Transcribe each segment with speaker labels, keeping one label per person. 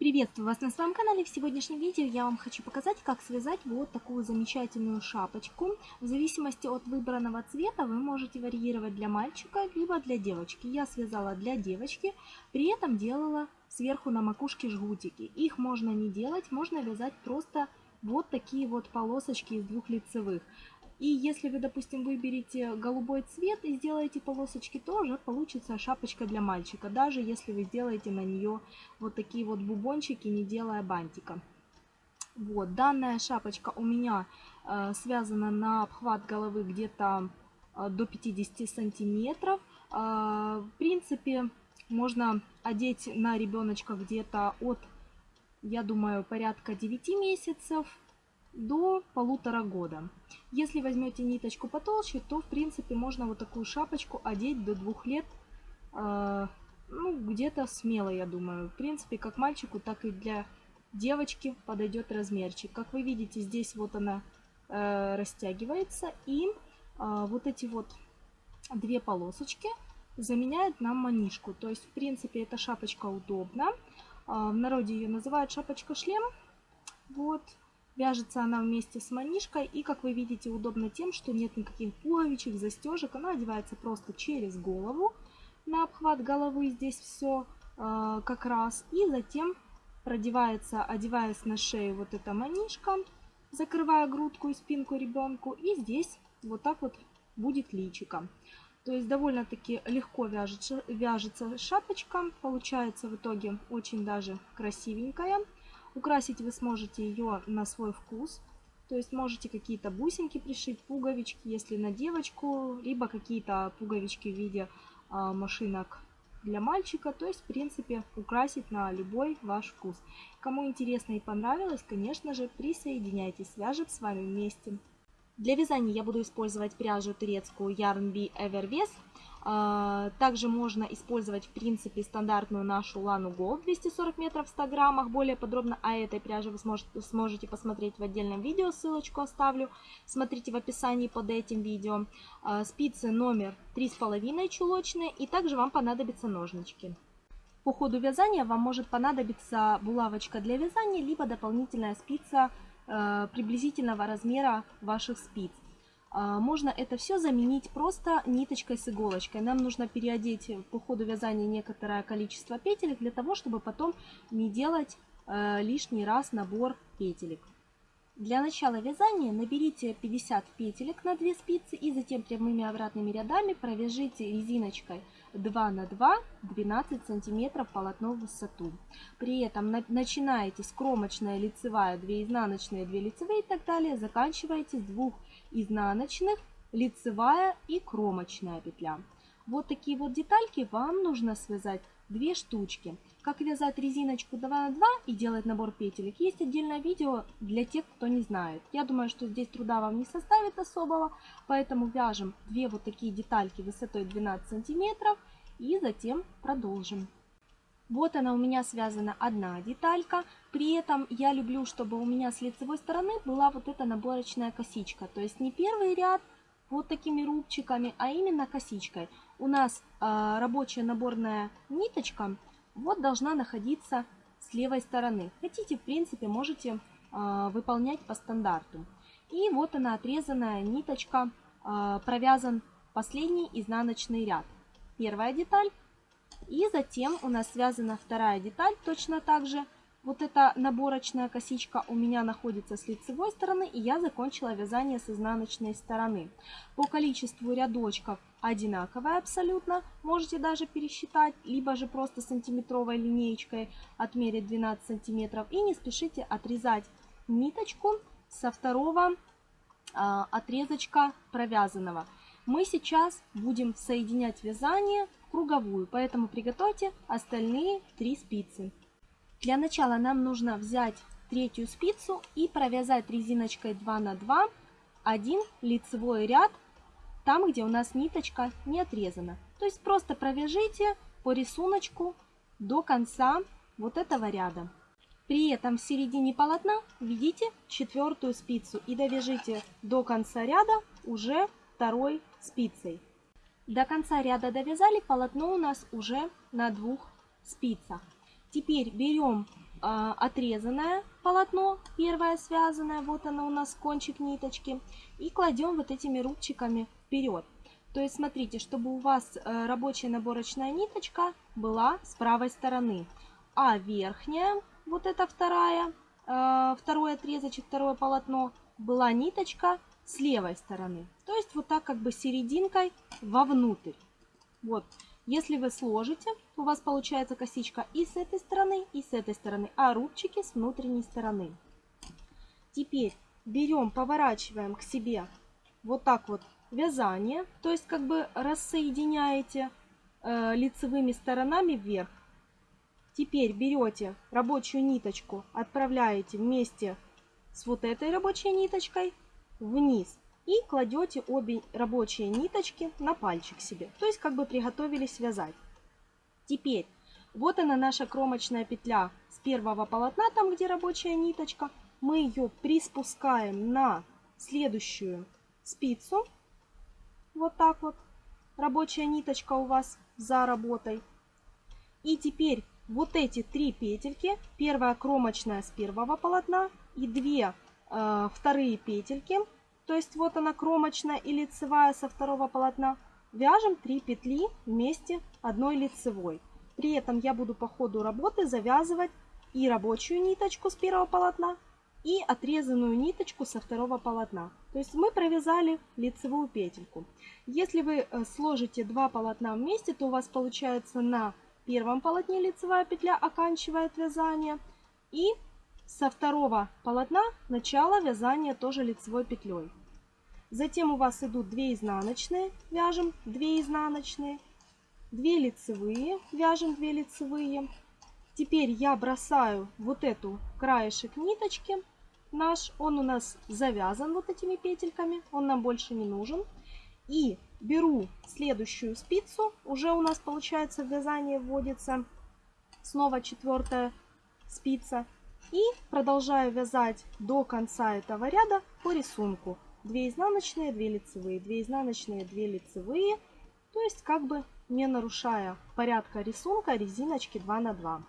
Speaker 1: Приветствую вас на своем канале. В сегодняшнем видео я вам хочу показать, как связать вот такую замечательную шапочку. В зависимости от выбранного цвета вы можете варьировать для мальчика, либо для девочки. Я связала для девочки, при этом делала сверху на макушке жгутики. Их можно не делать, можно вязать просто вот такие вот полосочки из двух лицевых. И если вы, допустим, выберете голубой цвет и сделаете полосочки, то уже получится шапочка для мальчика, даже если вы сделаете на нее вот такие вот бубончики, не делая бантика. Вот, данная шапочка у меня э, связана на обхват головы где-то э, до 50 сантиметров. Э, в принципе, можно одеть на ребеночка где-то от, я думаю, порядка 9 месяцев до полутора года. Если возьмете ниточку потолще, то в принципе можно вот такую шапочку одеть до двух лет, э, ну где-то смело, я думаю. В принципе, как мальчику, так и для девочки подойдет размерчик. Как вы видите, здесь вот она э, растягивается и э, вот эти вот две полосочки заменяют нам манишку. То есть, в принципе, эта шапочка удобна. Э, в народе ее называют шапочка-шлем. Вот. Вяжется она вместе с манишкой и, как вы видите, удобно тем, что нет никаких пуговичек, застежек. Она одевается просто через голову, на обхват головы здесь все э, как раз. И затем продевается, одеваясь на шею вот эта манишка, закрывая грудку и спинку ребенку. И здесь вот так вот будет личико. То есть довольно-таки легко вяжется, вяжется шапочка. Получается в итоге очень даже красивенькая. Украсить вы сможете ее на свой вкус. То есть можете какие-то бусинки пришить, пуговички, если на девочку, либо какие-то пуговички в виде э, машинок для мальчика. То есть, в принципе, украсить на любой ваш вкус. Кому интересно и понравилось, конечно же, присоединяйтесь, свяжем с вами вместе. Для вязания я буду использовать пряжу турецкую Yarn Bee Evervest. А, также можно использовать, в принципе, стандартную нашу Лану Gold 240 метров в 100 граммах. Более подробно о этой пряже вы сможете, посмотреть в отдельном видео, ссылочку оставлю. Смотрите в описании под этим видео. А, спицы номер 3,5 чулочные и также вам понадобятся ножнички. По ходу вязания вам может понадобиться булавочка для вязания, либо дополнительная спица приблизительного размера ваших спиц. А, можно это все заменить просто ниточкой с иголочкой. Нам нужно переодеть по ходу вязания некоторое количество петелек для того, чтобы потом не делать э, лишний раз набор петелек. Для начала вязания наберите 50 петелек на 2 спицы и затем прямыми обратными рядами провяжите резиночкой 2 на 2 12 сантиметров полотно в высоту. При этом начинаете с кромочная, лицевая, 2 изнаночные, 2 лицевые и так далее. Заканчиваете с двух изнаночных, лицевая и кромочная петля. Вот такие вот детальки вам нужно связать две штучки. Как вязать резиночку 2 на 2 и делать набор петелек, есть отдельное видео для тех, кто не знает. Я думаю, что здесь труда вам не составит особого, поэтому вяжем две вот такие детальки высотой 12 сантиметров и затем продолжим. Вот она у меня связана одна деталька. При этом я люблю, чтобы у меня с лицевой стороны была вот эта наборочная косичка. То есть не первый ряд вот такими рубчиками, а именно косичкой. У нас э, рабочая наборная ниточка вот должна находиться с левой стороны. Хотите, в принципе, можете э, выполнять по стандарту. И вот она отрезанная ниточка, э, провязан последний изнаночный ряд. Первая деталь. И затем у нас связана вторая деталь точно так же. Вот эта наборочная косичка у меня находится с лицевой стороны, и я закончила вязание с изнаночной стороны. По количеству рядочков одинаковая абсолютно, можете даже пересчитать, либо же просто сантиметровой линеечкой отмерить 12 сантиметров. И не спешите отрезать ниточку со второго а, отрезочка провязанного. Мы сейчас будем соединять вязание в круговую, поэтому приготовьте остальные три спицы. Для начала нам нужно взять третью спицу и провязать резиночкой 2 на 2 один лицевой ряд там, где у нас ниточка не отрезана. То есть просто провяжите по рисунку до конца вот этого ряда. При этом в середине полотна введите четвертую спицу и довяжите до конца ряда уже второй спицей. До конца ряда довязали, полотно у нас уже на двух спицах. Теперь берем э, отрезанное полотно, первое связанное, вот оно у нас кончик ниточки, и кладем вот этими рубчиками вперед. То есть смотрите, чтобы у вас э, рабочая наборочная ниточка была с правой стороны, а верхняя, вот эта вторая, э, второй отрезочек, второе полотно, была ниточка с левой стороны. То есть вот так как бы серединкой вовнутрь. Вот. Если вы сложите, у вас получается косичка и с этой стороны, и с этой стороны, а рубчики с внутренней стороны. Теперь берем, поворачиваем к себе вот так вот вязание, то есть как бы рассоединяете э, лицевыми сторонами вверх. Теперь берете рабочую ниточку, отправляете вместе с вот этой рабочей ниточкой вниз и кладете обе рабочие ниточки на пальчик себе. То есть как бы приготовились вязать. Теперь вот она наша кромочная петля с первого полотна, там где рабочая ниточка. Мы ее приспускаем на следующую спицу. Вот так вот. Рабочая ниточка у вас за работой. И теперь вот эти три петельки, первая кромочная с первого полотна и две э, вторые петельки то есть вот она кромочная и лицевая со второго полотна, вяжем 3 петли вместе одной лицевой. При этом я буду по ходу работы завязывать и рабочую ниточку с первого полотна, и отрезанную ниточку со второго полотна. То есть мы провязали лицевую петельку. Если вы э, сложите два полотна вместе, то у вас получается на первом полотне лицевая петля оканчивает вязание. И со второго полотна начало вязания тоже лицевой петлей. Затем у вас идут 2 изнаночные, вяжем 2 изнаночные, 2 лицевые, вяжем 2 лицевые. Теперь я бросаю вот эту краешек ниточки наш, он у нас завязан вот этими петельками, он нам больше не нужен. И беру следующую спицу, уже у нас получается вязание вводится снова четвертая спица. И продолжаю вязать до конца этого ряда по рисунку. 2 изнаночные, 2 лицевые, 2 изнаночные, 2 лицевые. То есть как бы не нарушая порядка рисунка резиночки 2 на 2.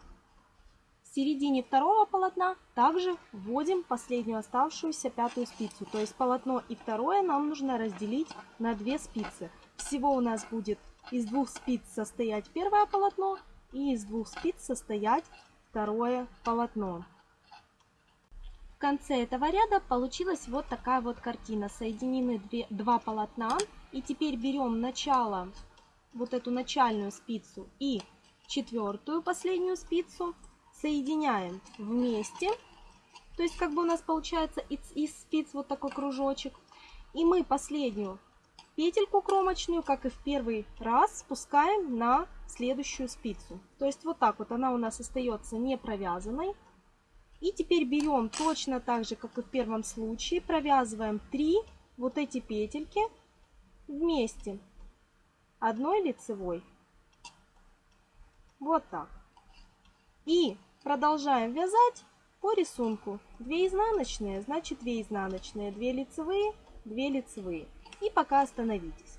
Speaker 1: В середине второго полотна также вводим последнюю оставшуюся пятую спицу. То есть полотно и второе нам нужно разделить на две спицы. Всего у нас будет из двух спиц состоять первое полотно и из двух спиц состоять второе полотно конце этого ряда получилась вот такая вот картина. Соединены две, два полотна. И теперь берем начало, вот эту начальную спицу и четвертую последнюю спицу, соединяем вместе. То есть как бы у нас получается из, из спиц вот такой кружочек. И мы последнюю петельку кромочную, как и в первый раз, спускаем на следующую спицу. То есть вот так вот она у нас остается не провязанной. И теперь берем точно так же, как и в первом случае, провязываем 3 вот эти петельки вместе одной лицевой. Вот так. И продолжаем вязать по рисунку. 2 изнаночные, значит 2 изнаночные, 2 лицевые, 2 лицевые. И пока остановитесь.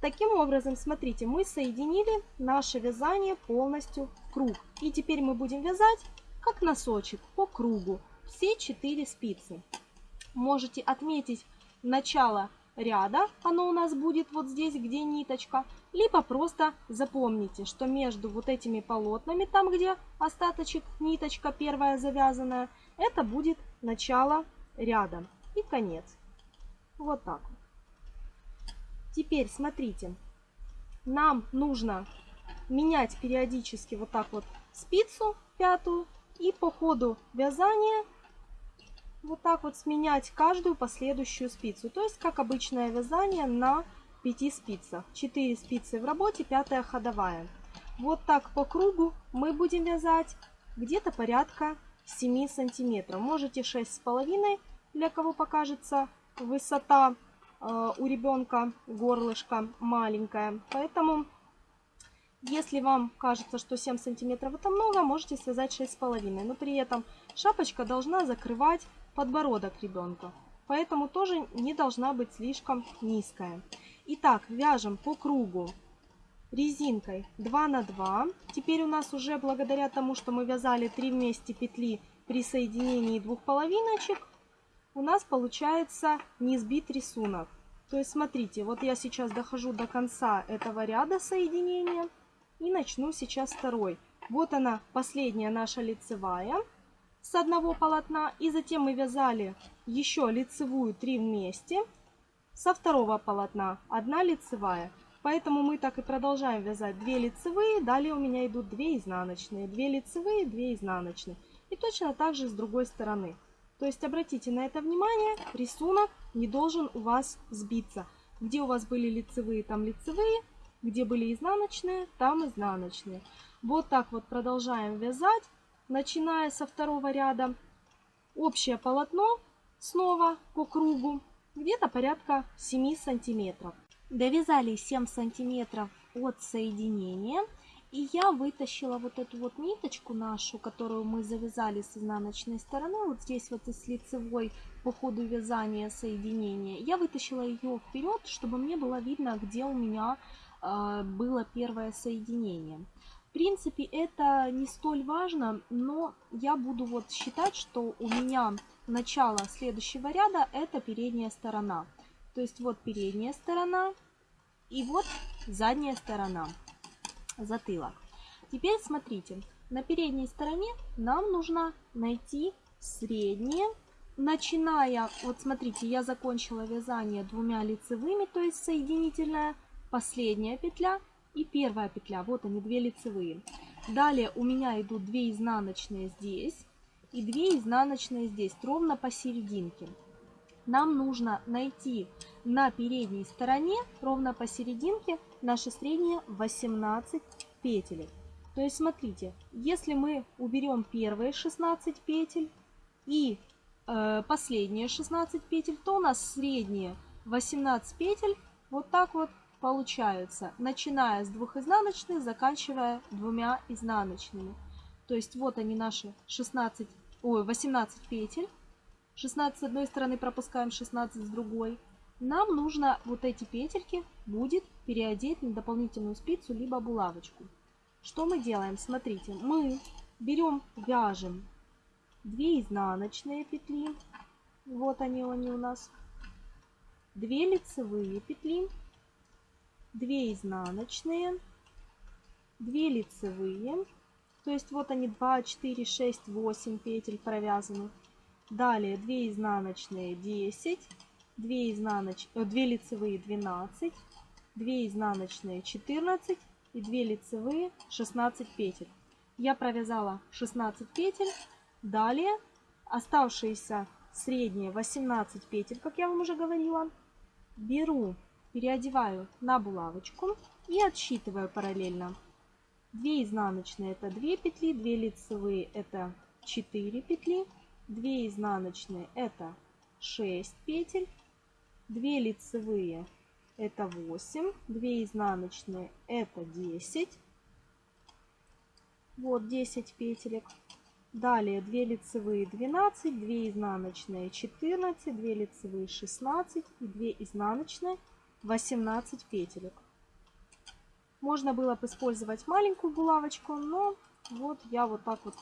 Speaker 1: Таким образом, смотрите, мы соединили наше вязание полностью в круг. И теперь мы будем вязать как носочек по кругу все 4 спицы. Можете отметить начало ряда, оно у нас будет вот здесь, где ниточка, либо просто запомните, что между вот этими полотнами, там где остаточек, ниточка первая завязанная, это будет начало ряда и конец. Вот так. Теперь смотрите, нам нужно менять периодически вот так вот спицу пятую и по ходу вязания вот так вот сменять каждую последующую спицу. То есть как обычное вязание на 5 спицах. 4 спицы в работе, 5 ходовая. Вот так по кругу мы будем вязать где-то порядка 7 сантиметров. Можете 6,5, для кого покажется высота э, у ребенка горлышко маленькая. Поэтому если вам кажется, что 7 сантиметров это много, можете связать 6,5. Но при этом шапочка должна закрывать подбородок ребенка. Поэтому тоже не должна быть слишком низкая. Итак, вяжем по кругу резинкой 2 на 2. Теперь у нас уже благодаря тому, что мы вязали 3 вместе петли при соединении двух половиночек, у нас получается не сбит рисунок. То есть смотрите, вот я сейчас дохожу до конца этого ряда соединения и начну сейчас второй. Вот она, последняя наша лицевая с одного полотна. И затем мы вязали еще лицевую 3 вместе со второго полотна. Одна лицевая. Поэтому мы так и продолжаем вязать 2 лицевые. Далее у меня идут 2 изнаночные. 2 лицевые, 2 изнаночные. И точно так же с другой стороны. То есть обратите на это внимание, рисунок не должен у вас сбиться. Где у вас были лицевые, там лицевые, где были изнаночные, там изнаночные. Вот так вот продолжаем вязать, начиная со второго ряда. Общее полотно снова по кругу, где-то порядка 7 сантиметров. Довязали 7 сантиметров от соединения. И я вытащила вот эту вот ниточку нашу, которую мы завязали с изнаночной стороны, вот здесь вот из лицевой по ходу вязания соединения. Я вытащила ее вперед, чтобы мне было видно, где у меня было первое соединение. В принципе, это не столь важно, но я буду вот считать, что у меня начало следующего ряда это передняя сторона. То есть вот передняя сторона и вот задняя сторона затылок. Теперь смотрите, на передней стороне нам нужно найти среднее, начиная, вот смотрите, я закончила вязание двумя лицевыми, то есть соединительная, последняя петля и первая петля, вот они, две лицевые. Далее у меня идут 2 изнаночные здесь и 2 изнаночные здесь, ровно посерединке. Нам нужно найти на передней стороне, ровно посерединке, наши средние 18 петель. То есть смотрите, если мы уберем первые 16 петель и э, последние 16 петель, то у нас средние 18 петель вот так вот получаются, начиная с двух изнаночных, заканчивая двумя изнаночными. То есть вот они наши 16, ой, 18 петель. 16 с одной стороны пропускаем, 16 с другой. Нам нужно вот эти петельки будет переодеть на дополнительную спицу либо булавочку. Что мы делаем? Смотрите, мы берем, вяжем 2 изнаночные петли. Вот они, они у нас. 2 лицевые петли. 2 изнаночные. 2 лицевые. То есть вот они 2, 4, 6, 8 петель провязаны. Далее 2 изнаночные 10. 2, изнаноч... 2 э, лицевые 12, 2 изнаночные 14 и 2 лицевые 16 петель. Я провязала 16 петель. Далее оставшиеся средние 18 петель, как я вам уже говорила, беру, переодеваю на булавочку и отсчитываю параллельно. 2 изнаночные это 2 петли, 2 лицевые это 4 петли, 2 изнаночные это 6 петель, 2 лицевые это 8, 2 изнаночные это 10. Вот 10 петелек. Далее 2 лицевые 12, 2 изнаночные 14, 2 лицевые 16 и 2 изнаночные 18 петелек. Можно было бы использовать маленькую булавочку, но вот я вот так вот,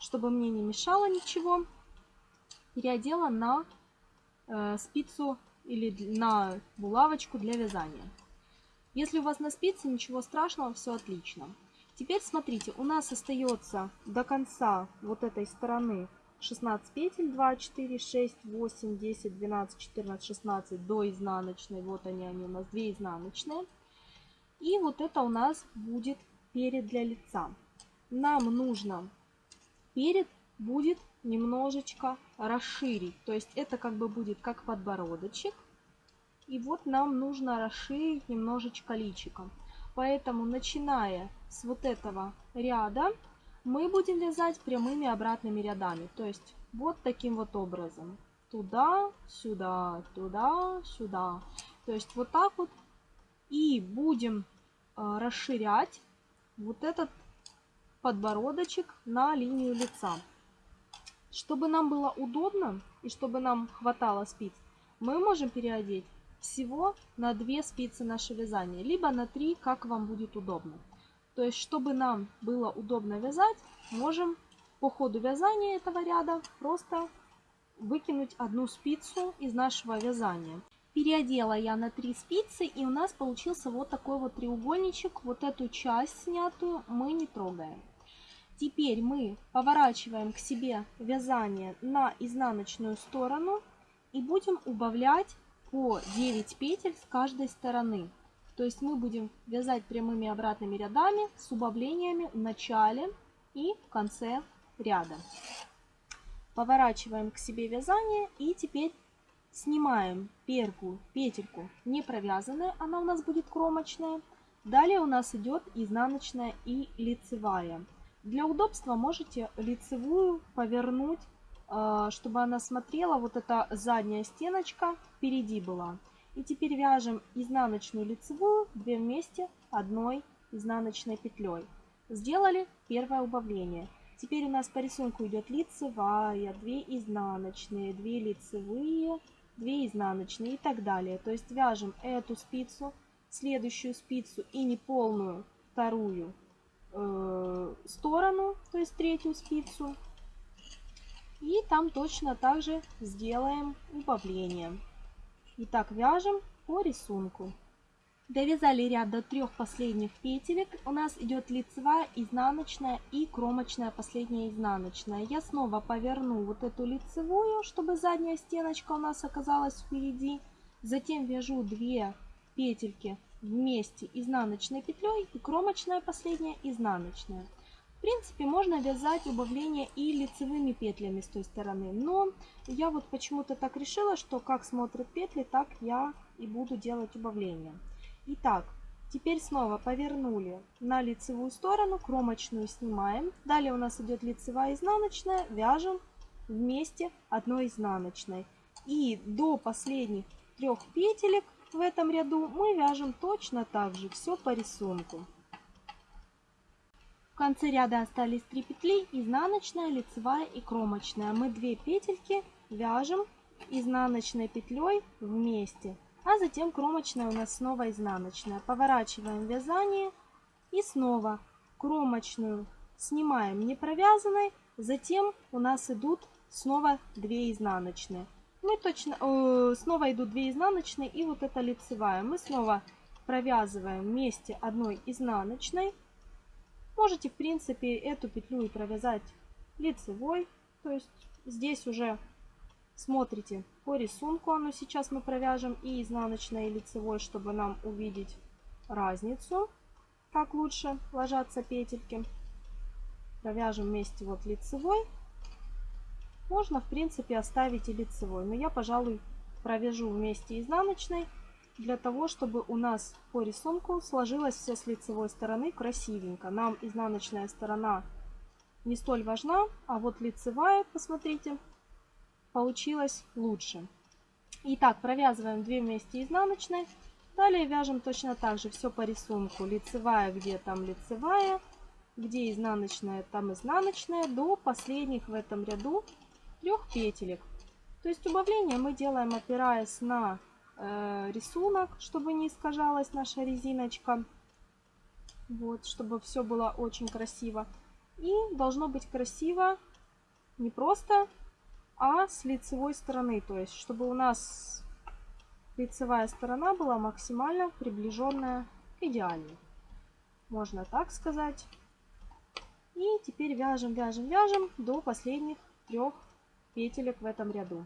Speaker 1: чтобы мне не мешало ничего, переодела на э, спицу или на булавочку для вязания. Если у вас на спице, ничего страшного, все отлично. Теперь смотрите, у нас остается до конца вот этой стороны 16 петель, 2, 4, 6, 8, 10, 12, 14, 16 до изнаночной. Вот они, они у нас 2 изнаночные. И вот это у нас будет перед для лица. Нам нужно перед будет немножечко расширить. То есть это как бы будет как подбородочек. И вот нам нужно расширить немножечко личиком. Поэтому начиная с вот этого ряда мы будем вязать прямыми обратными рядами. То есть вот таким вот образом. Туда, сюда, туда, сюда. То есть вот так вот. И будем э, расширять вот этот подбородочек на линию лица. Чтобы нам было удобно и чтобы нам хватало спиц, мы можем переодеть всего на 2 спицы наше вязание, либо на 3, как вам будет удобно. То есть, чтобы нам было удобно вязать, можем по ходу вязания этого ряда просто выкинуть одну спицу из нашего вязания. Переодела я на 3 спицы и у нас получился вот такой вот треугольничек. Вот эту часть снятую мы не трогаем. Теперь мы поворачиваем к себе вязание на изнаночную сторону и будем убавлять по 9 петель с каждой стороны. То есть мы будем вязать прямыми обратными рядами с убавлениями в начале и в конце ряда. Поворачиваем к себе вязание и теперь снимаем первую петельку не провязанная, она у нас будет кромочная. Далее у нас идет изнаночная и лицевая. Для удобства можете лицевую повернуть, а, чтобы она смотрела, вот эта задняя стеночка впереди была. И теперь вяжем изнаночную лицевую 2 вместе одной изнаночной петлей. Сделали первое убавление. Теперь у нас по рисунку идет лицевая, 2 изнаночные, 2 лицевые, 2 изнаночные и так далее. То есть вяжем эту спицу, следующую спицу и неполную вторую э, сторону, то есть третью спицу. И там точно так же сделаем убавление. Итак, вяжем по рисунку. Довязали ряд до трех последних петелек. У нас идет лицевая, изнаночная и кромочная последняя изнаночная. Я снова поверну вот эту лицевую, чтобы задняя стеночка у нас оказалась впереди. Затем вяжу 2 петельки вместе изнаночной петлей и кромочная последняя изнаночная. Принципе, можно вязать убавление и лицевыми петлями с той стороны, но я вот почему-то так решила, что как смотрят петли, так я и буду делать убавление. Итак, теперь снова повернули на лицевую сторону, кромочную снимаем. Далее у нас идет лицевая изнаночная, вяжем вместе одной изнаночной. И до последних трех петелек в этом ряду мы вяжем точно так же, все по рисунку. В конце ряда остались 3 петли, изнаночная, лицевая и кромочная. Мы 2 петельки вяжем изнаночной петлей вместе. А затем кромочная у нас снова изнаночная. Поворачиваем вязание и снова кромочную снимаем не провязанной. Затем у нас идут снова 2 изнаночные. Мы точно, э, снова идут 2 изнаночные и вот эта лицевая. Мы снова провязываем вместе одной изнаночной. Можете, в принципе, эту петлю и провязать лицевой. То есть здесь уже смотрите по рисунку. Оно сейчас мы провяжем и изнаночной, и лицевой, чтобы нам увидеть разницу. Как лучше ложатся петельки. Провяжем вместе вот лицевой. Можно, в принципе, оставить и лицевой. Но я, пожалуй, провяжу вместе изнаночной для того, чтобы у нас по рисунку сложилось все с лицевой стороны красивенько. Нам изнаночная сторона не столь важна, а вот лицевая, посмотрите, получилась лучше. Итак, провязываем 2 вместе изнаночной. Далее вяжем точно так же все по рисунку. Лицевая, где там лицевая, где изнаночная, там изнаночная, до последних в этом ряду трех петелек. То есть убавление мы делаем опираясь на рисунок, чтобы не искажалась наша резиночка. Вот, чтобы все было очень красиво. И должно быть красиво не просто, а с лицевой стороны. То есть, чтобы у нас лицевая сторона была максимально приближенная к идеальной. Можно так сказать. И теперь вяжем, вяжем, вяжем до последних трех петелек в этом ряду.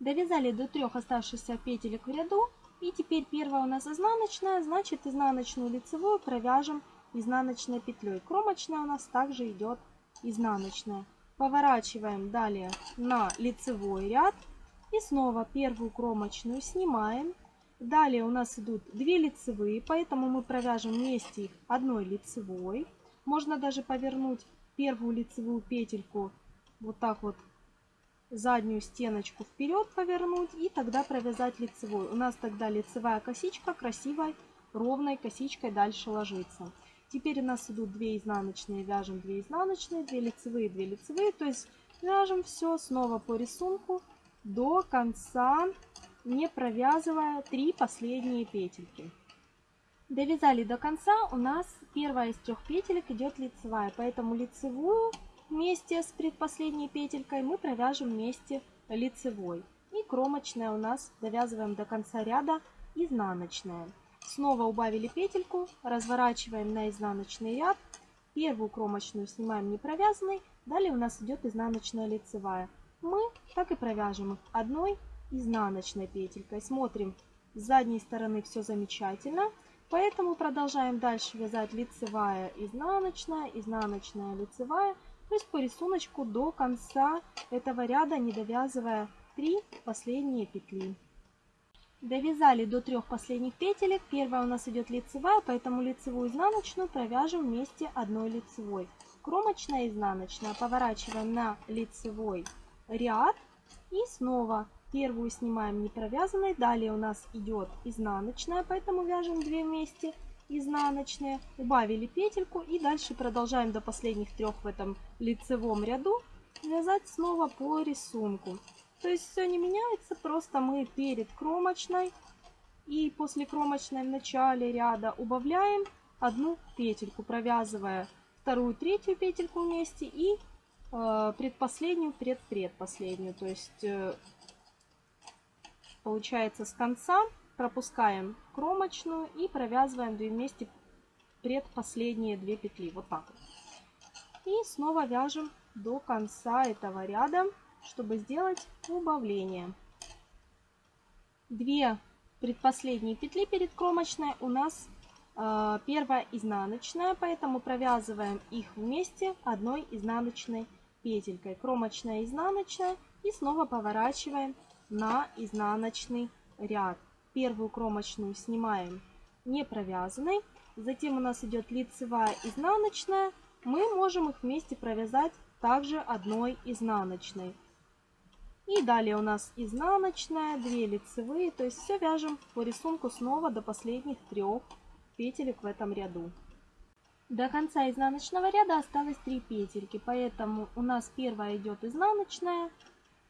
Speaker 1: Довязали до трех оставшихся петелек в ряду. И теперь первая у нас изнаночная, значит изнаночную лицевую провяжем изнаночной петлей. Кромочная у нас также идет изнаночная. Поворачиваем далее на лицевой ряд. И снова первую кромочную снимаем. Далее у нас идут 2 лицевые, поэтому мы провяжем вместе их одной лицевой. Можно даже повернуть первую лицевую петельку вот так вот заднюю стеночку вперед повернуть и тогда провязать лицевой. У нас тогда лицевая косичка красивой ровной косичкой дальше ложится. Теперь у нас идут 2 изнаночные, вяжем 2 изнаночные, 2 лицевые, 2 лицевые. То есть вяжем все снова по рисунку до конца не провязывая 3 последние петельки. Довязали до конца, у нас первая из трех петелек идет лицевая, поэтому лицевую вместе с предпоследней петелькой мы провяжем вместе лицевой. И кромочная у нас довязываем до конца ряда изнаночная. Снова убавили петельку, разворачиваем на изнаночный ряд. Первую кромочную снимаем не провязанной, далее у нас идет изнаночная лицевая. Мы так и провяжем их одной изнаночной петелькой. Смотрим, с задней стороны все замечательно. Поэтому продолжаем дальше вязать лицевая, изнаночная, изнаночная, лицевая. То есть по рисунку до конца этого ряда, не довязывая 3 последние петли. Довязали до трех последних петелек. Первая у нас идет лицевая, поэтому лицевую изнаночную провяжем вместе одной лицевой. Кромочная, изнаночная. Поворачиваем на лицевой ряд и снова Первую снимаем не провязанной. Далее у нас идет изнаночная, поэтому вяжем 2 вместе изнаночные. Убавили петельку и дальше продолжаем до последних трех в этом лицевом ряду вязать снова по рисунку. То есть все не меняется, просто мы перед кромочной и после кромочной в начале ряда убавляем одну петельку, провязывая вторую, третью петельку вместе и э, предпоследнюю, предпредпоследнюю. То есть э, Получается с конца пропускаем кромочную и провязываем 2 вместе предпоследние 2 петли. Вот так. И снова вяжем до конца этого ряда, чтобы сделать убавление. Две предпоследние петли перед кромочной у нас э, первая изнаночная, поэтому провязываем их вместе одной изнаночной петелькой. Кромочная, изнаночная и снова поворачиваем на изнаночный ряд. Первую кромочную снимаем не провязанной. Затем у нас идет лицевая изнаночная. Мы можем их вместе провязать также одной изнаночной. И далее у нас изнаночная, 2 лицевые. То есть все вяжем по рисунку снова до последних трех петелек в этом ряду. До конца изнаночного ряда осталось 3 петельки, поэтому у нас первая идет изнаночная,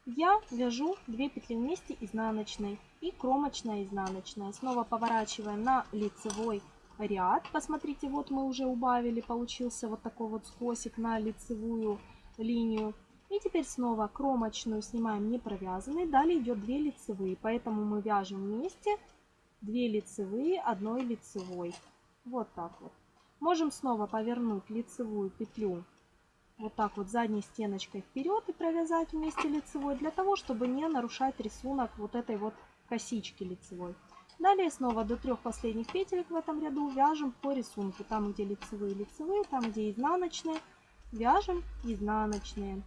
Speaker 1: я вяжу 2 петли вместе изнаночной и кромочная изнаночная. Снова поворачиваем на лицевой ряд. Посмотрите, вот мы уже убавили, получился вот такой вот скосик на лицевую линию. И теперь снова кромочную снимаем не провязанной. Далее идет 2 лицевые, поэтому мы вяжем вместе 2 лицевые, одной лицевой. Вот так вот. Можем снова повернуть лицевую петлю вот так вот задней стеночкой вперед и провязать вместе лицевой, для того, чтобы не нарушать рисунок вот этой вот косички лицевой. Далее снова до трех последних петелек в этом ряду вяжем по рисунку. Там, где лицевые, лицевые, там, где изнаночные, вяжем изнаночные.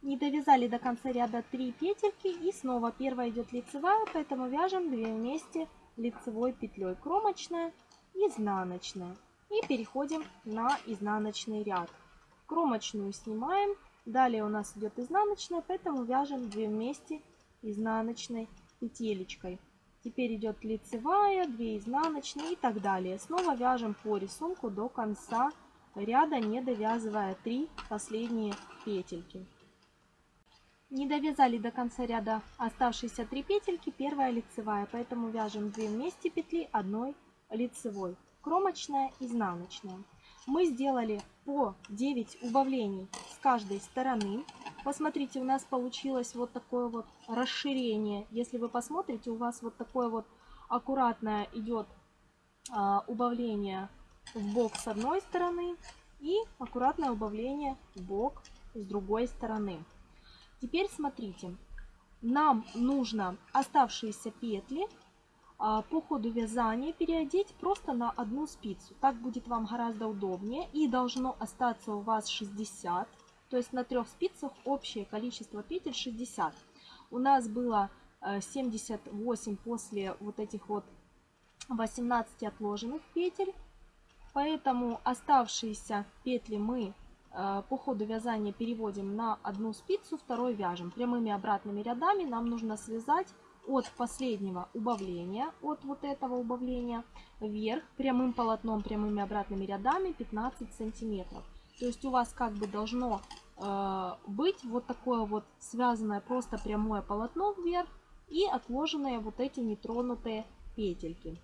Speaker 1: Не довязали до конца ряда 3 петельки и снова первая идет лицевая, поэтому вяжем 2 вместе лицевой петлей кромочная, изнаночная. И переходим на изнаночный ряд. Кромочную снимаем. Далее у нас идет изнаночная, поэтому вяжем 2 вместе изнаночной петелечкой. Теперь идет лицевая, 2 изнаночные и так далее. Снова вяжем по рисунку до конца ряда, не довязывая 3 последние петельки. Не довязали до конца ряда оставшиеся 3 петельки, первая лицевая, поэтому вяжем 2 вместе петли одной лицевой. Кромочная, изнаночная мы сделали по 9 убавлений с каждой стороны. Посмотрите, у нас получилось вот такое вот расширение. Если вы посмотрите, у вас вот такое вот аккуратное идет а, убавление в бок с одной стороны и аккуратное убавление в бок с другой стороны. Теперь смотрите, нам нужно оставшиеся петли а, по ходу вязания переодеть просто на одну спицу. Так будет вам гораздо удобнее и должно остаться у вас 60. То есть на трех спицах общее количество петель 60. У нас было 78 э, после вот этих вот 18 отложенных петель. Поэтому оставшиеся петли мы э, по ходу вязания переводим на одну спицу, второй вяжем. Прямыми обратными рядами нам нужно связать от последнего убавления, от вот этого убавления вверх прямым полотном, прямыми обратными рядами 15 сантиметров. То есть у вас как бы должно быть вот такое вот связанное просто прямое полотно вверх и отложенные вот эти нетронутые петельки.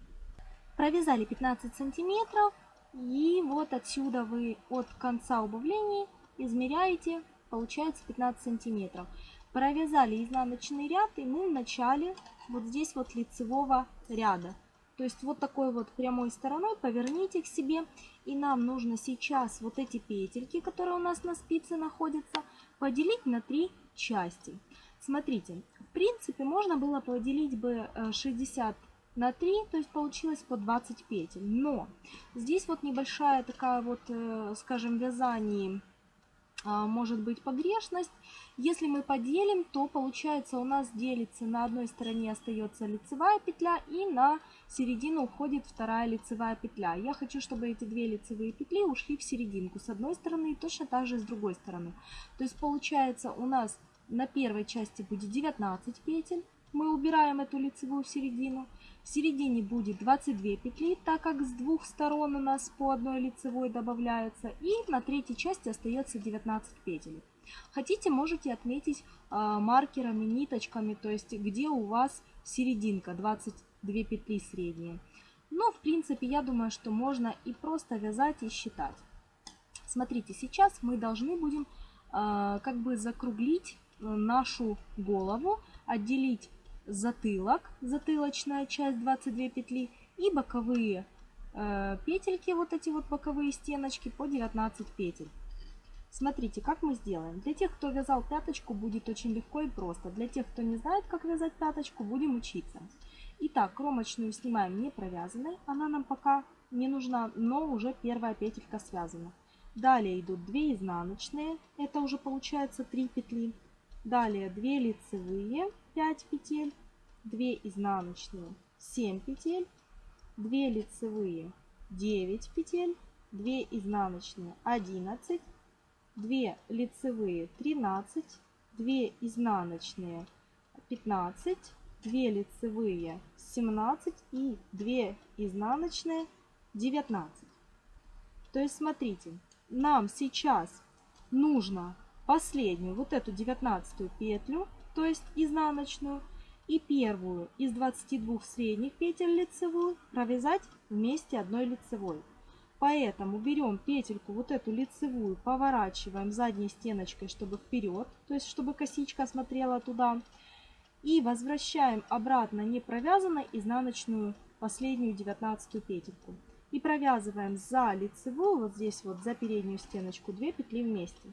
Speaker 1: Провязали 15 сантиметров и вот отсюда вы от конца убавлений измеряете, получается 15 сантиметров. Провязали изнаночный ряд и мы в начале вот здесь вот лицевого ряда. То есть вот такой вот прямой стороной поверните к себе. И нам нужно сейчас вот эти петельки, которые у нас на спице находятся, поделить на три части. Смотрите, в принципе можно было поделить бы 60 э, на 3, то есть получилось по 20 петель. Но здесь вот небольшая такая вот, э, скажем, вязание может быть погрешность. Если мы поделим, то получается у нас делится на одной стороне остается лицевая петля и на середину уходит вторая лицевая петля. Я хочу, чтобы эти две лицевые петли ушли в серединку с одной стороны и точно так же с другой стороны. То есть получается у нас на первой части будет 19 петель. Мы убираем эту лицевую в середину. Середине будет 22 петли, так как с двух сторон у нас по одной лицевой добавляется. И на третьей части остается 19 петель. Хотите, можете отметить э, маркерами, ниточками, то есть где у вас серединка, 22 петли средние. Но, в принципе, я думаю, что можно и просто вязать и считать. Смотрите, сейчас мы должны будем э, как бы закруглить э, нашу голову, отделить затылок, затылочная часть 22 петли и боковые э, петельки, вот эти вот боковые стеночки по 19 петель. Смотрите, как мы сделаем. Для тех, кто вязал пяточку, будет очень легко и просто. Для тех, кто не знает, как вязать пяточку, будем учиться. Итак, кромочную снимаем не провязанной. Она нам пока не нужна, но уже первая петелька связана. Далее идут 2 изнаночные. Это уже получается 3 петли. Далее 2 лицевые 5 петель, 2 изнаночные 7 петель, 2 лицевые 9 петель, 2 изнаночные 11, 2 лицевые 13, 2 изнаночные 15, 2 лицевые 17 и 2 изнаночные 19. То есть смотрите, нам сейчас нужно последнюю вот эту 19 петлю то есть изнаночную, и первую из 22 средних петель лицевую провязать вместе одной лицевой. Поэтому берем петельку, вот эту лицевую, поворачиваем задней стеночкой, чтобы вперед, то есть чтобы косичка смотрела туда. И возвращаем обратно не провязанной изнаночную последнюю 19 петельку. И провязываем за лицевую, вот здесь вот за переднюю стеночку, 2 петли вместе.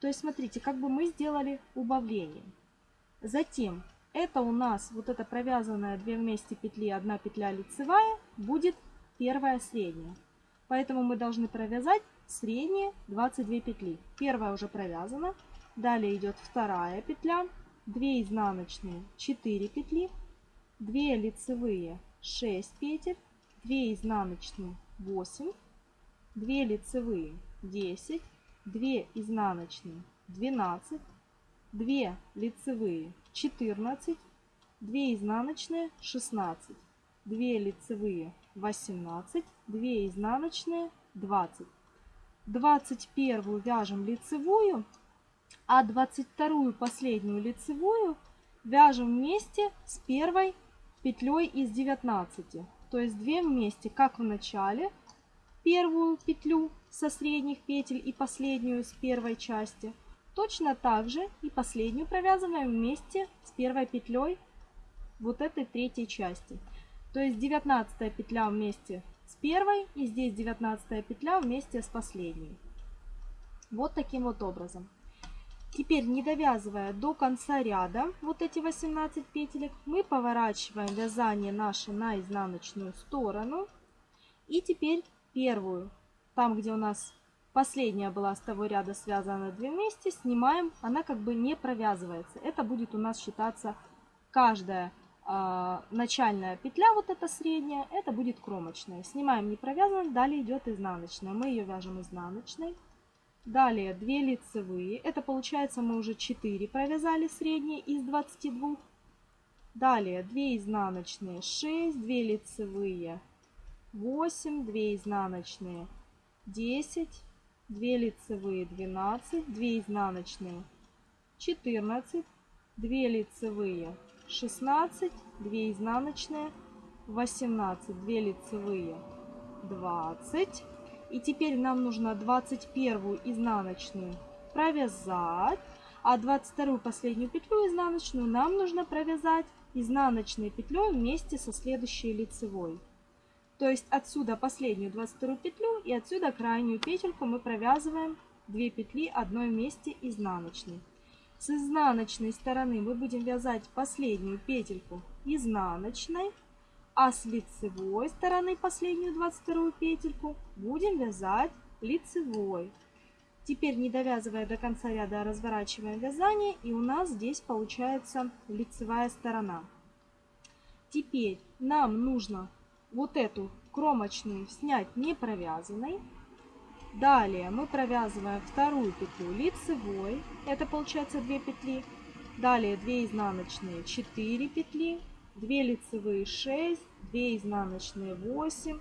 Speaker 1: То есть смотрите, как бы мы сделали убавление. Затем это у нас вот эта провязанная 2 вместе петли, 1 петля лицевая, будет первая средняя. Поэтому мы должны провязать средние 22 петли. Первая уже провязана. Далее идет вторая петля, 2 изнаночные, 4 петли, 2 лицевые, 6 петель, 2 изнаночные, 8, 2 лицевые, 10, 2 изнаночные, 12, 2 лицевые 14, 2 изнаночные 16, 2 лицевые 18, 2 изнаночные 20. 21 вяжем лицевую, а 22 последнюю лицевую вяжем вместе с первой петлей из 19. То есть 2 вместе, как в начале, первую петлю со средних петель и последнюю с первой части – Точно так же и последнюю провязываем вместе с первой петлей вот этой третьей части. То есть 19 петля вместе с первой и здесь 19 петля вместе с последней. Вот таким вот образом. Теперь, не довязывая до конца ряда вот эти 18 петелек, мы поворачиваем вязание наше на изнаночную сторону. И теперь первую, там где у нас Последняя была с того ряда связана две вместе. Снимаем, она как бы не провязывается. Это будет у нас считаться каждая э, начальная петля, вот эта средняя, это будет кромочная. Снимаем не провязанной, далее идет изнаночная. Мы ее вяжем изнаночной. Далее 2 лицевые. Это получается мы уже 4 провязали средние из 22. Далее 2 изнаночные 6, 2 лицевые 8, 2 изнаночные 10, 2 лицевые 12, 2 изнаночные 14, 2 лицевые 16, 2 изнаночные, 18, 2 лицевые, 20. И теперь нам нужно 21 изнаночную провязать, а 22 последнюю петлю изнаночную нам нужно провязать изнаночной петлей вместе со следующей лицевой. То есть отсюда последнюю 22 петлю и отсюда крайнюю петельку мы провязываем 2 петли одной вместе изнаночной. С изнаночной стороны мы будем вязать последнюю петельку изнаночной, а с лицевой стороны последнюю 22 петельку будем вязать лицевой. Теперь не довязывая до конца ряда, разворачиваем вязание и у нас здесь получается лицевая сторона. Теперь нам нужно вот эту кромочную снять не провязанной. Далее мы провязываем вторую петлю лицевой, это получается 2 петли. Далее 2 изнаночные 4 петли, 2 лицевые 6, 2 изнаночные 8,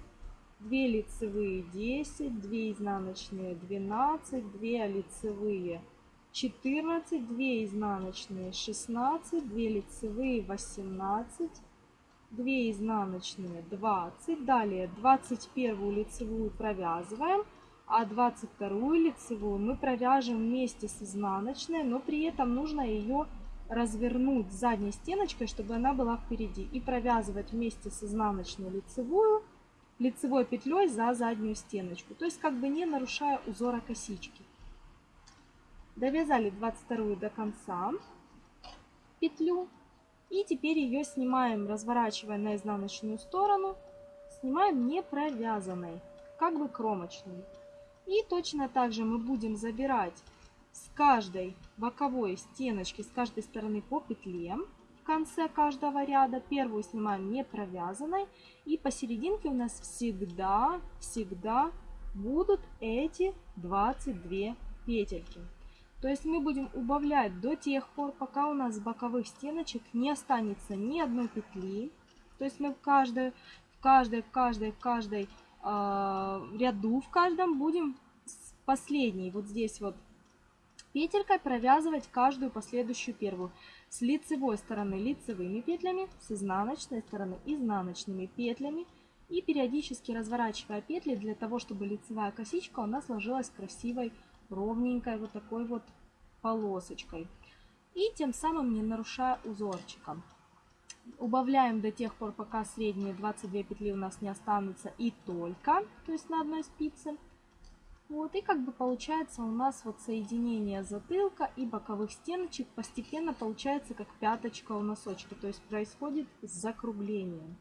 Speaker 1: 2 лицевые 10, 2 изнаночные 12, 2 лицевые 14, 2 изнаночные 16, 2 лицевые 18, 2 изнаночные 20, далее 21 лицевую провязываем, а 22 лицевую мы провяжем вместе с изнаночной, но при этом нужно ее развернуть задней стеночкой, чтобы она была впереди. И провязывать вместе с изнаночной лицевую, лицевой петлей за заднюю стеночку. То есть как бы не нарушая узора косички. Довязали 22 до конца петлю. И теперь ее снимаем, разворачивая на изнаночную сторону. Снимаем не провязанной, как бы кромочной. И точно так же мы будем забирать с каждой боковой стеночки, с каждой стороны по петле в конце каждого ряда. Первую снимаем не провязанной. И посерединке у нас всегда, всегда будут эти 22 петельки. То есть мы будем убавлять до тех пор, пока у нас с боковых стеночек не останется ни одной петли. То есть мы в каждой, в каждой, в каждой, в каждой э, ряду, в каждом будем с последней, вот здесь вот петелькой провязывать каждую последующую первую. С лицевой стороны лицевыми петлями, с изнаночной стороны изнаночными петлями. И периодически разворачивая петли для того, чтобы лицевая косичка у нас сложилась красивой, ровненькой вот такой вот полосочкой. И тем самым не нарушая узорчиком. Убавляем до тех пор, пока средние 22 петли у нас не останутся и только, то есть на одной спице. Вот, и как бы получается у нас вот соединение затылка и боковых стеночек постепенно получается как пяточка у носочка. То есть происходит закругление.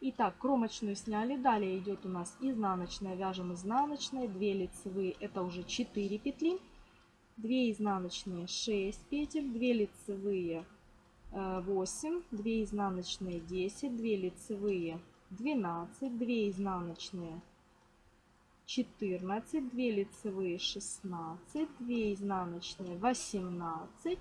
Speaker 1: Итак, кромочную сняли. Далее идет у нас изнаночная. Вяжем изнаночной. 2 лицевые, это уже 4 петли. 2 изнаночные 6 петель. 2 лицевые 8. 2 изнаночные 10. 2 лицевые 12. 2 изнаночные 14, 2 лицевые 16, 2 изнаночные 18,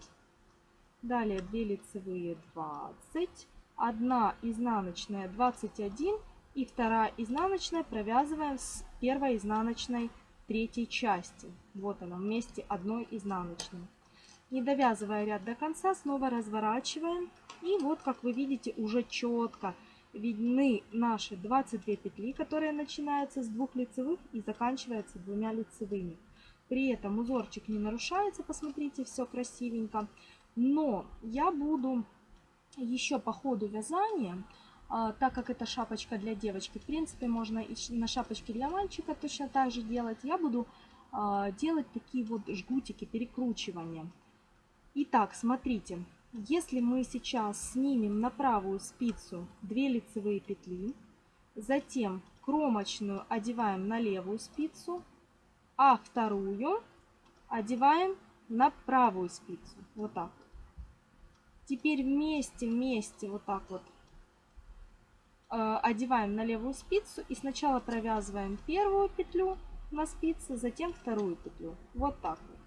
Speaker 1: далее 2 лицевые 20, 1 изнаночная 21 и 2 изнаночная провязываем с первой изнаночной третьей части. Вот она вместе одной изнаночной. Не довязывая ряд до конца, снова разворачиваем. И вот, как вы видите, уже четко видны наши 22 петли, которые начинаются с двух лицевых и заканчиваются двумя лицевыми. При этом узорчик не нарушается, посмотрите, все красивенько. Но я буду еще по ходу вязания, а, так как это шапочка для девочки, в принципе, можно и на шапочке для мальчика точно так же делать. Я буду а, делать такие вот жгутики, перекручивания. Итак, смотрите, если мы сейчас снимем на правую спицу 2 лицевые петли, затем кромочную одеваем на левую спицу, а вторую одеваем на правую спицу. Вот так. Теперь вместе, вместе, вот так вот э, одеваем на левую спицу и сначала провязываем первую петлю на спице, затем вторую петлю. Вот так вот.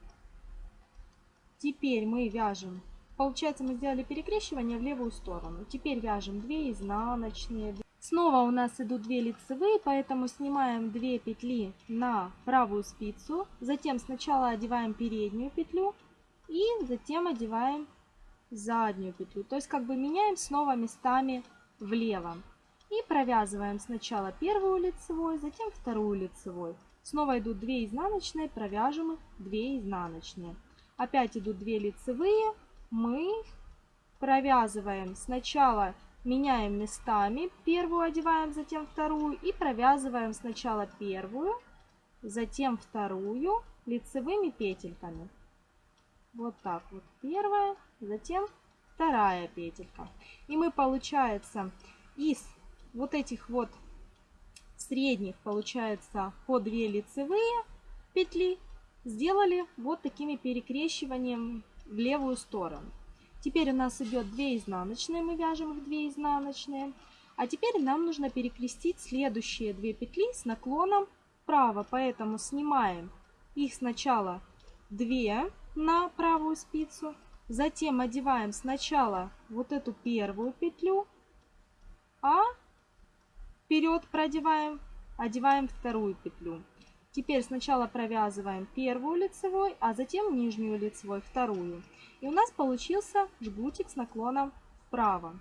Speaker 1: Теперь мы вяжем Получается, мы сделали перекрещивание в левую сторону. Теперь вяжем 2 изнаночные. Снова у нас идут 2 лицевые, поэтому снимаем 2 петли на правую спицу. Затем сначала одеваем переднюю петлю и затем одеваем заднюю петлю. То есть как бы меняем снова местами влево. И провязываем сначала первую лицевой, затем вторую лицевой. Снова идут 2 изнаночные, провяжем их 2 изнаночные. Опять идут 2 лицевые, мы провязываем сначала меняем местами, первую одеваем, затем вторую и провязываем сначала первую, затем вторую лицевыми петельками. Вот так вот первая, затем вторая петелька. И мы, получается, из вот этих вот средних, получается, по 2 лицевые петли сделали вот такими перекрещиванием в левую сторону. Теперь у нас идет 2 изнаночные, мы вяжем их 2 изнаночные. А теперь нам нужно перекрестить следующие 2 петли с наклоном вправо, поэтому снимаем их сначала 2 на правую спицу, затем одеваем сначала вот эту первую петлю, а вперед продеваем, одеваем вторую петлю. Теперь сначала провязываем первую лицевой, а затем нижнюю лицевой, вторую. И у нас получился жгутик с наклоном вправо.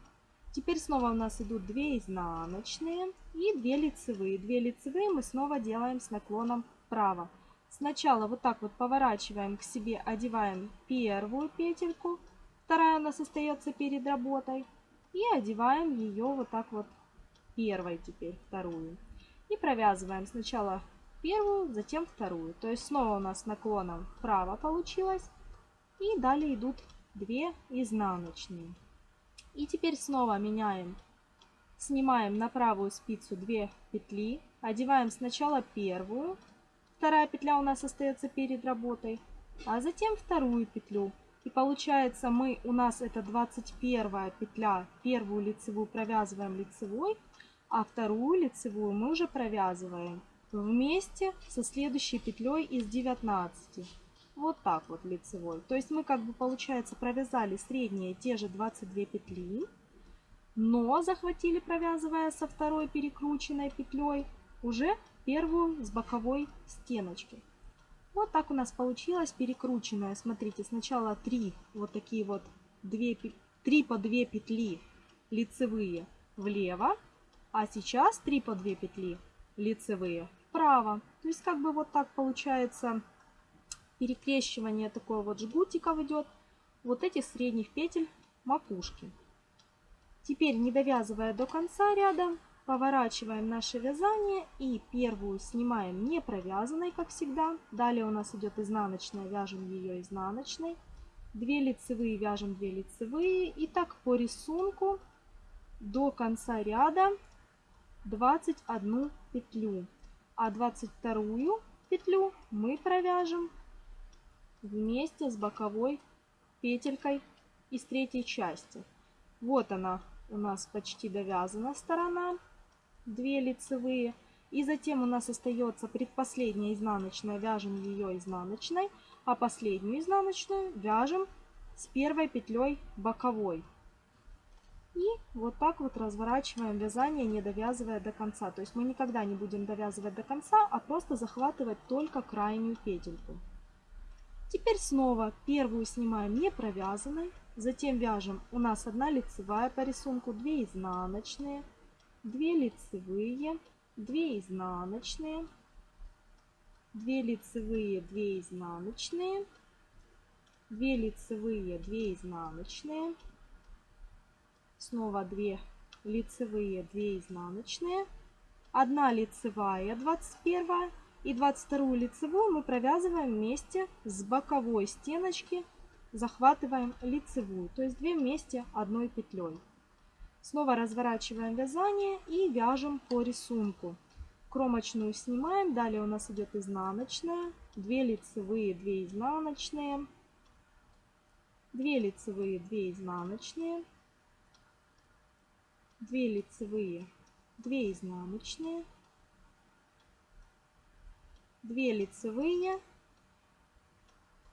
Speaker 1: Теперь снова у нас идут 2 изнаночные и 2 лицевые. 2 лицевые мы снова делаем с наклоном вправо. Сначала вот так вот поворачиваем к себе, одеваем первую петельку. Вторая у нас остается перед работой. И одеваем ее вот так вот первой теперь, вторую. И провязываем сначала первую, затем вторую. То есть снова у нас наклоном вправо получилось. И далее идут 2 изнаночные. И теперь снова меняем. Снимаем на правую спицу 2 петли. Одеваем сначала первую. Вторая петля у нас остается перед работой. А затем вторую петлю. И получается мы, у нас это 21 петля. Первую лицевую провязываем лицевой. А вторую лицевую мы уже провязываем вместе со следующей петлей из 19 вот так вот лицевой то есть мы как бы получается провязали средние те же 22 петли но захватили провязывая со второй перекрученной петлей уже первую с боковой стеночки вот так у нас получилось перекрученная смотрите сначала 3 вот такие вот 2 3 по 2 петли лицевые влево а сейчас 3 по 2 петли лицевые вправо. То есть как бы вот так получается перекрещивание такое вот жгутиков идет. Вот этих средних петель макушки. Теперь не довязывая до конца ряда, поворачиваем наше вязание и первую снимаем не провязанной, как всегда. Далее у нас идет изнаночная, вяжем ее изнаночной. 2 лицевые вяжем 2 лицевые. И так по рисунку до конца ряда 21 петлю а 22 петлю мы провяжем вместе с боковой петелькой из третьей части. Вот она у нас почти довязана сторона, 2 лицевые. И затем у нас остается предпоследняя изнаночная, вяжем ее изнаночной, а последнюю изнаночную вяжем с первой петлей боковой. И вот так вот разворачиваем вязание, не довязывая до конца. То есть мы никогда не будем довязывать до конца, а просто захватывать только крайнюю петельку. Теперь снова первую снимаем не провязанной. Затем вяжем, у нас одна лицевая по рисунку, 2 изнаночные, 2 лицевые, 2 изнаночные, 2 лицевые, 2 изнаночные, 2 лицевые, 2 изнаночные, снова 2 лицевые 2 изнаночные. 1 лицевая 21 и 22 лицевую мы провязываем вместе с боковой стеночки захватываем лицевую то есть 2 вместе одной петлей снова разворачиваем вязание и вяжем по рисунку. Кромочную снимаем далее у нас идет изнаночная. 2 лицевые 2 изнаночные. 2 лицевые 2 изнаночные. 2 лицевые, 2 изнаночные, 2 лицевые,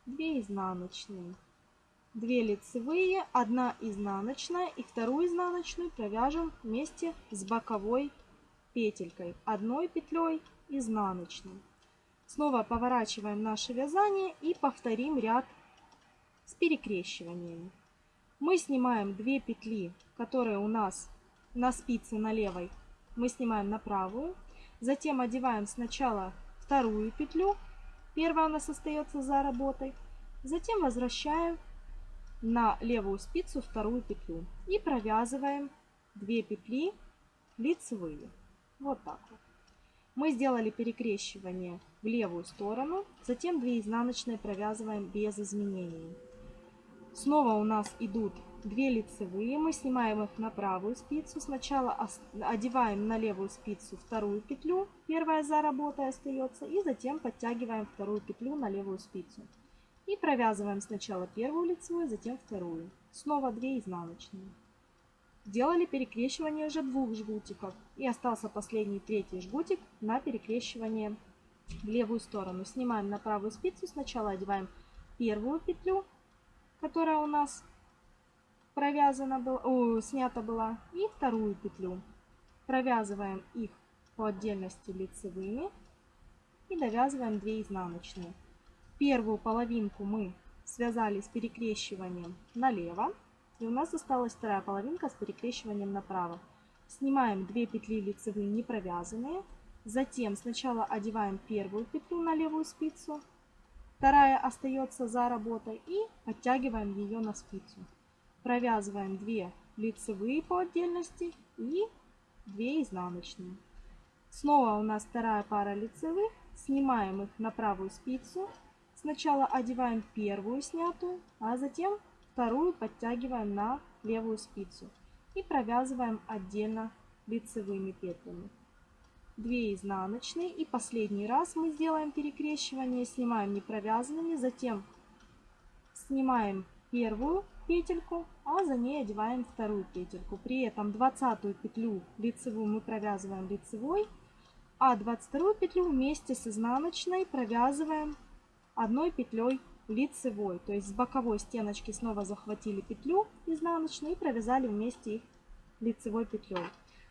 Speaker 1: 2 изнаночные, 2 лицевые, 1 изнаночная и вторую изнаночную провяжем вместе с боковой петелькой, одной петлей изнаночной. Снова поворачиваем наше вязание и повторим ряд с перекрещиваниями. Мы снимаем 2 петли, которые у нас на спице на левой, мы снимаем на правую. Затем одеваем сначала вторую петлю, первая у нас остается за работой. Затем возвращаем на левую спицу вторую петлю и провязываем 2 петли лицевые. Вот так вот. Мы сделали перекрещивание в левую сторону, затем 2 изнаночные провязываем без изменений. Снова у нас идут 2 лицевые, мы снимаем их на правую спицу. Сначала одеваем на левую спицу вторую петлю, первая за работой остается, и затем подтягиваем вторую петлю на левую спицу. И провязываем сначала первую лицевую, затем вторую. Снова 2 изнаночные. Делали перекрещивание уже двух жгутиков. И остался последний третий жгутик на перекрещивание в левую сторону. Снимаем на правую спицу. Сначала одеваем первую петлю, которая у нас провязана была, о, снята была, и вторую петлю. Провязываем их по отдельности лицевыми и довязываем 2 изнаночные. Первую половинку мы связали с перекрещиванием налево. И у нас осталась вторая половинка с перекрещиванием направо. Снимаем 2 петли лицевые не провязанные. Затем сначала одеваем первую петлю на левую спицу. Вторая остается за работой и подтягиваем ее на спицу. Провязываем 2 лицевые по отдельности и 2 изнаночные. Снова у нас вторая пара лицевых. Снимаем их на правую спицу. Сначала одеваем первую снятую, а затем Вторую подтягиваем на левую спицу и провязываем отдельно лицевыми петлями. 2 изнаночные и последний раз мы сделаем перекрещивание, снимаем не провязанными, затем снимаем первую петельку, а за ней одеваем вторую петельку. При этом 20 петлю лицевую мы провязываем лицевой, а 22 петлю вместе с изнаночной провязываем одной петлей лицевой. То есть с боковой стеночки снова захватили петлю изнаночную и провязали вместе их лицевой петлей.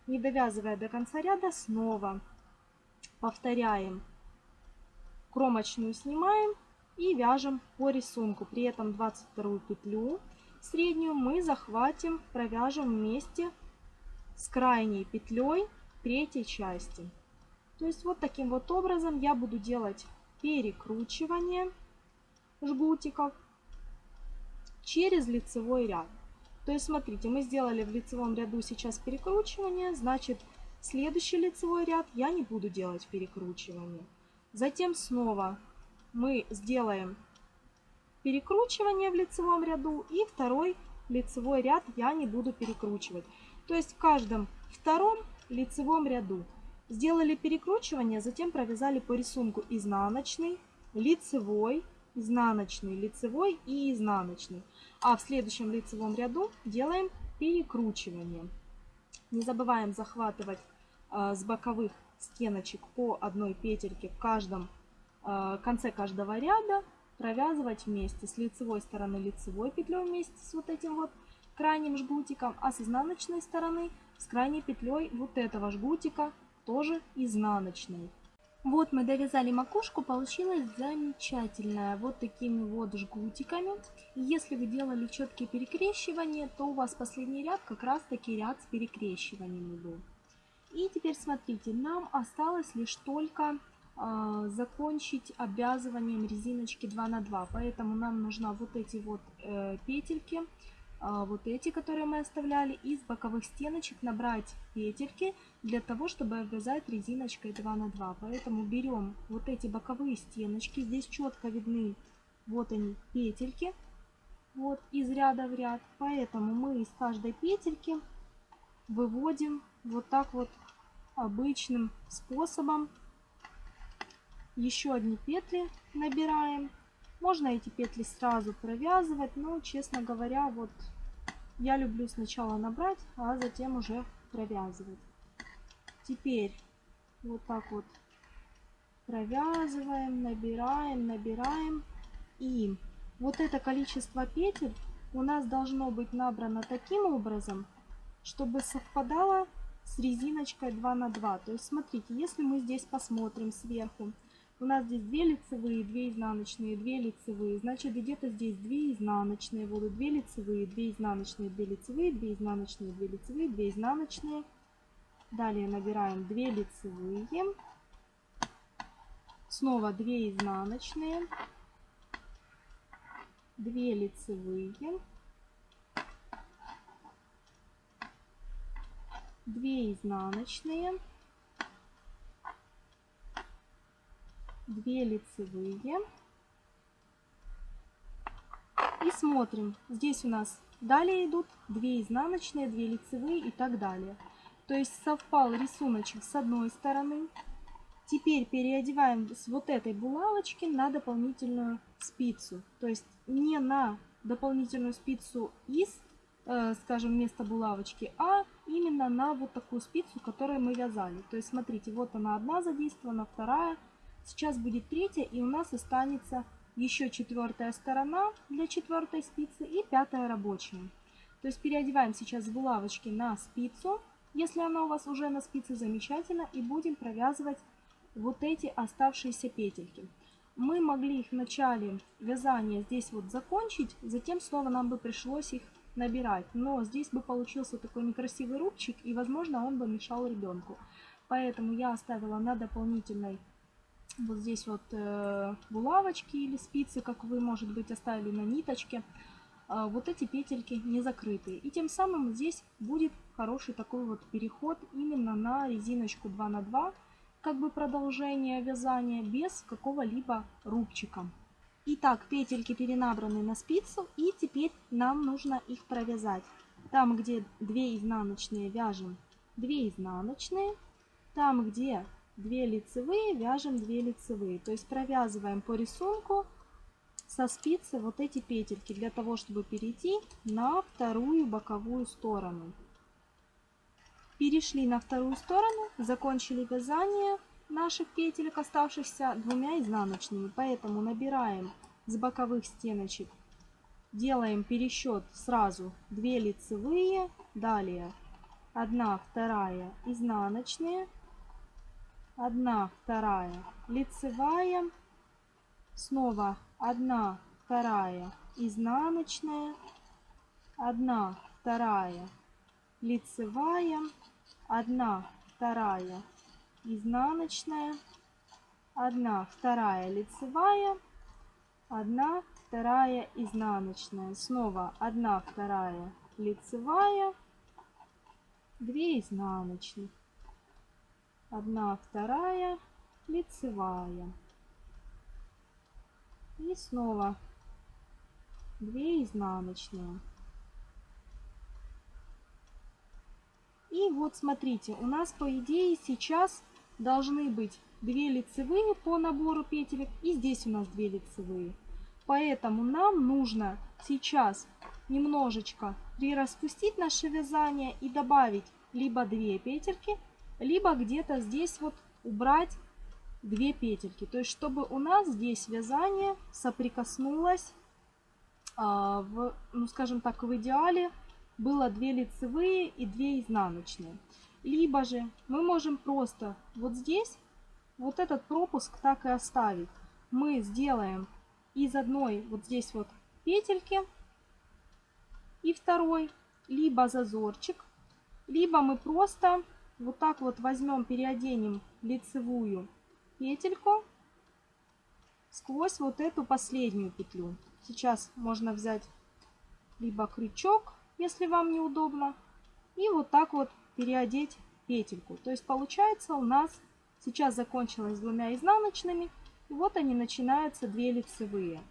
Speaker 1: Не довязывая до конца ряда, снова повторяем. Кромочную снимаем и вяжем по рисунку. При этом 22 петлю среднюю мы захватим, провяжем вместе с крайней петлей третьей части. То есть вот таким вот образом я буду делать перекручивание жгутиков через лицевой ряд. То есть, смотрите, мы сделали в лицевом ряду сейчас перекручивание, значит, следующий лицевой ряд я не буду делать перекручивание. Затем снова мы сделаем перекручивание в лицевом ряду и второй лицевой ряд я не буду перекручивать. То есть в каждом втором лицевом ряду сделали перекручивание, затем провязали по рисунку изнаночный, лицевой, изнаночный, лицевой и изнаночный. А в следующем лицевом ряду делаем перекручивание. Не забываем захватывать э, с боковых стеночек по одной петельке в каждом э, конце каждого ряда, провязывать вместе с лицевой стороны лицевой петлей вместе с вот этим вот крайним жгутиком, а с изнаночной стороны с крайней петлей вот этого жгутика тоже изнаночной. Вот мы довязали макушку, получилось замечательная, вот такими вот жгутиками. Если вы делали четкие перекрещивания, то у вас последний ряд как раз таки ряд с перекрещиваниями был. И теперь смотрите, нам осталось лишь только э, закончить обвязыванием резиночки 2 на 2, поэтому нам нужно вот эти вот э, петельки вот эти, которые мы оставляли, из боковых стеночек набрать петельки для того, чтобы обвязать резиночкой 2 на 2. Поэтому берем вот эти боковые стеночки, здесь четко видны, вот они, петельки, вот из ряда в ряд. Поэтому мы из каждой петельки выводим вот так вот обычным способом. Еще одни петли набираем можно эти петли сразу провязывать, но, честно говоря, вот я люблю сначала набрать, а затем уже провязывать. Теперь вот так вот провязываем, набираем, набираем. И вот это количество петель у нас должно быть набрано таким образом, чтобы совпадало с резиночкой 2 на 2. То есть смотрите, если мы здесь посмотрим сверху, У нас здесь 2 лицевые, 2 изнаночные, 2 лицевые. Значит, где-то здесь 2 изнаночные будут, 2 лицевые, 2 изнаночные, 2 лицевые, 2 изнаночные, 2 лицевые, 2 изнаночные. Далее набираем 2 лицевые. Снова 2 изнаночные. 2 лицевые. 2 изнаночные. 2 лицевые. И смотрим. Здесь у нас далее идут 2 изнаночные, 2 лицевые и так далее. То есть совпал рисуночек с одной стороны. Теперь переодеваем с вот этой булавочки на дополнительную спицу. То есть не на дополнительную спицу из, э, скажем, вместо булавочки, а именно на вот такую спицу, которую мы вязали. То есть смотрите, вот она одна задействована, вторая, Сейчас будет третья, и у нас останется еще четвертая сторона для четвертой спицы и пятая рабочая. То есть переодеваем сейчас булавочки на спицу, если она у вас уже на спице, замечательно, и будем провязывать вот эти оставшиеся петельки. Мы могли их в начале вязания здесь вот закончить, затем снова нам бы пришлось их набирать. Но здесь бы получился такой некрасивый рубчик, и возможно он бы мешал ребенку. Поэтому я оставила на дополнительной вот здесь вот э, булавочки или спицы, как вы, может быть, оставили на ниточке. Э, вот эти петельки не закрытые. И тем самым здесь будет хороший такой вот переход именно на резиночку 2 на 2 как бы продолжение вязания без какого-либо рубчика. Итак, петельки перенабраны на спицу и теперь нам нужно их провязать. Там, где 2 изнаночные, вяжем 2 изнаночные. Там, где 2 лицевые, вяжем 2 лицевые. То есть провязываем по рисунку со спицы вот эти петельки для того, чтобы перейти на вторую боковую сторону. Перешли на вторую сторону, закончили вязание наших петелек, оставшихся двумя изнаночными. Поэтому набираем с боковых стеночек, делаем пересчет сразу 2 лицевые, далее 1, 2 изнаночные, 1, 2 лицевая, снова 1, 2 изнаночная, 1, 2 лицевая, 1, 2 изнаночная, 1, 2 лицевая, 1, 2 изнаночная, снова 1, 2 лицевая, 2 изнаночных одна вторая лицевая. И снова 2 изнаночные. И вот смотрите у нас по идее сейчас должны быть 2 лицевые по набору петелек и здесь у нас 2 лицевые. Поэтому нам нужно сейчас немножечко прираспустить наше вязание и добавить либо 2 петельки либо где-то здесь вот убрать две петельки. То есть, чтобы у нас здесь вязание соприкоснулось, а, в, ну скажем так, в идеале было две лицевые и две изнаночные. Либо же мы можем просто вот здесь вот этот пропуск так и оставить. Мы сделаем из одной вот здесь вот петельки и второй, либо зазорчик, либо мы просто вот так вот возьмем, переоденем лицевую петельку сквозь вот эту последнюю петлю. Сейчас можно взять либо крючок, если вам неудобно, и вот так вот переодеть петельку. То есть получается у нас сейчас закончилось двумя изнаночными, и вот они начинаются две лицевые.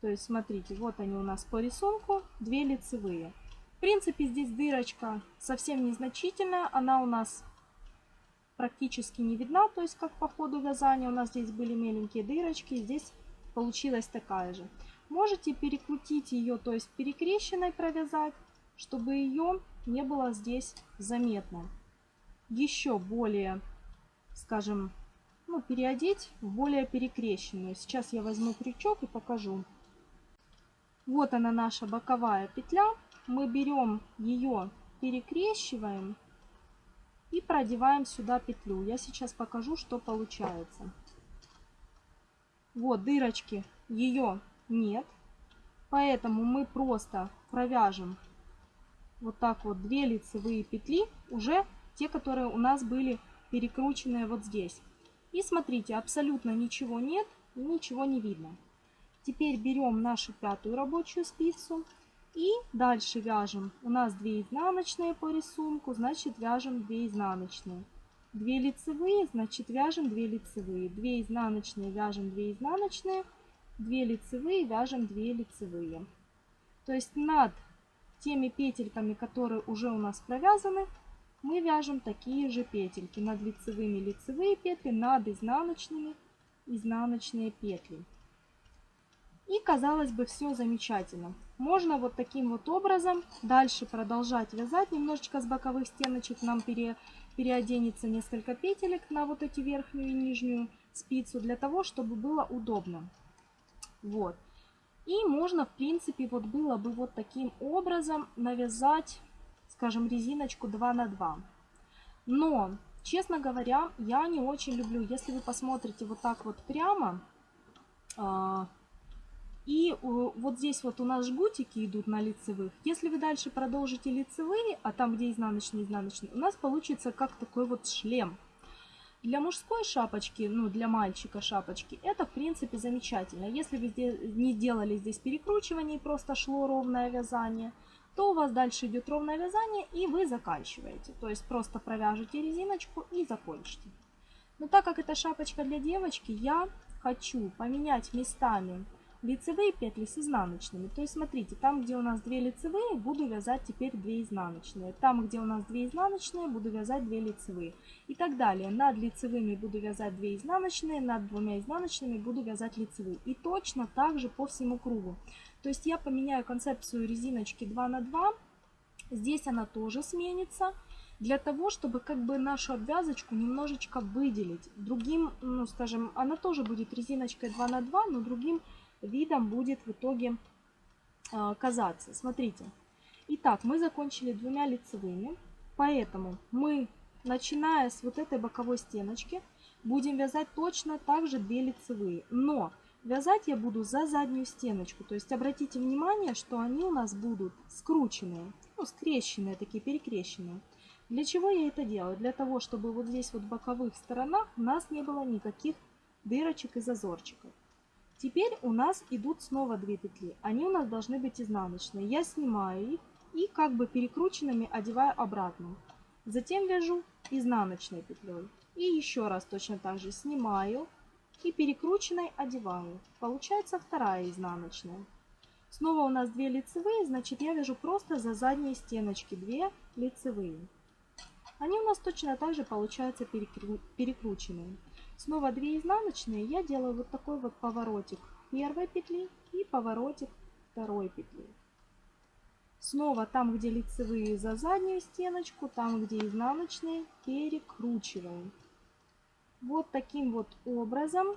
Speaker 1: То есть смотрите, вот они у нас по рисунку, две лицевые. В принципе, здесь дырочка совсем незначительная. Она у нас практически не видна. То есть, как по ходу вязания у нас здесь были меленькие дырочки. Здесь получилась такая же. Можете перекрутить ее, то есть перекрещенной провязать, чтобы ее не было здесь заметно. Еще более, скажем, ну, переодеть в более перекрещенную. Сейчас я возьму крючок и покажу. Вот она наша боковая петля мы берем ее, перекрещиваем и продеваем сюда петлю. Я сейчас покажу, что получается. Вот дырочки ее нет. Поэтому мы просто провяжем вот так вот две лицевые петли, уже те, которые у нас были перекрученные вот здесь. И смотрите, абсолютно ничего нет, ничего не видно. Теперь берем нашу пятую рабочую спицу и дальше вяжем. У нас 2 изнаночные по рисунку, значит вяжем 2 изнаночные. 2 лицевые, значит вяжем 2 лицевые. 2 изнаночные, вяжем 2 изнаночные. 2 лицевые, вяжем 2 лицевые. То есть над теми петельками, которые уже у нас провязаны, мы вяжем такие же петельки. Над лицевыми лицевые петли, над изнаночными изнаночные петли. И казалось бы все замечательно. Можно вот таким вот образом дальше продолжать вязать. Немножечко с боковых стеночек нам пере, переоденется несколько петелек на вот эти верхнюю и нижнюю спицу, для того, чтобы было удобно. Вот. И можно, в принципе, вот было бы вот таким образом навязать, скажем, резиночку 2 на 2. Но, честно говоря, я не очень люблю, если вы посмотрите вот так вот прямо, а, и вот здесь вот у нас жгутики идут на лицевых. Если вы дальше продолжите лицевые, а там, где изнаночные, изнаночные, у нас получится как такой вот шлем. Для мужской шапочки, ну для мальчика шапочки, это в принципе замечательно. Если вы не делали здесь перекручивание просто шло ровное вязание, то у вас дальше идет ровное вязание и вы заканчиваете. То есть просто провяжете резиночку и закончите. Но так как это шапочка для девочки, я хочу поменять местами лицевые петли с изнаночными. То есть смотрите, там где у нас 2 лицевые, буду вязать теперь 2 изнаночные. Там где у нас 2 изнаночные, буду вязать 2 лицевые. И так далее. Над лицевыми буду вязать 2 изнаночные, над двумя изнаночными буду вязать лицевые. И точно так же по всему кругу. То есть я поменяю концепцию резиночки 2 на 2. Здесь она тоже сменится для того, чтобы как бы нашу обвязочку немножечко выделить. Другим, ну скажем, она тоже будет резиночкой 2 на 2, но другим видом будет в итоге э, казаться. Смотрите. Итак, мы закончили двумя лицевыми, поэтому мы, начиная с вот этой боковой стеночки, будем вязать точно так же 2 лицевые. Но вязать я буду за заднюю стеночку. То есть обратите внимание, что они у нас будут скрученные, ну, скрещенные, такие перекрещенные. Для чего я это делаю? Для того, чтобы вот здесь вот в боковых сторонах у нас не было никаких дырочек и зазорчиков. Теперь у нас идут снова две петли. Они у нас должны быть изнаночные. Я снимаю их и как бы перекрученными одеваю обратно. Затем вяжу изнаночной петлей. И еще раз точно так же снимаю и перекрученной одеваю. Получается вторая изнаночная. Снова у нас 2 лицевые, значит я вяжу просто за задние стеночки 2 лицевые. Они у нас точно так же получаются перекру... перекрученные. Снова 2 изнаночные, я делаю вот такой вот поворотик первой петли и поворотик второй петли. Снова там, где лицевые за заднюю стеночку, там, где изнаночные, перекручиваем. Вот таким вот образом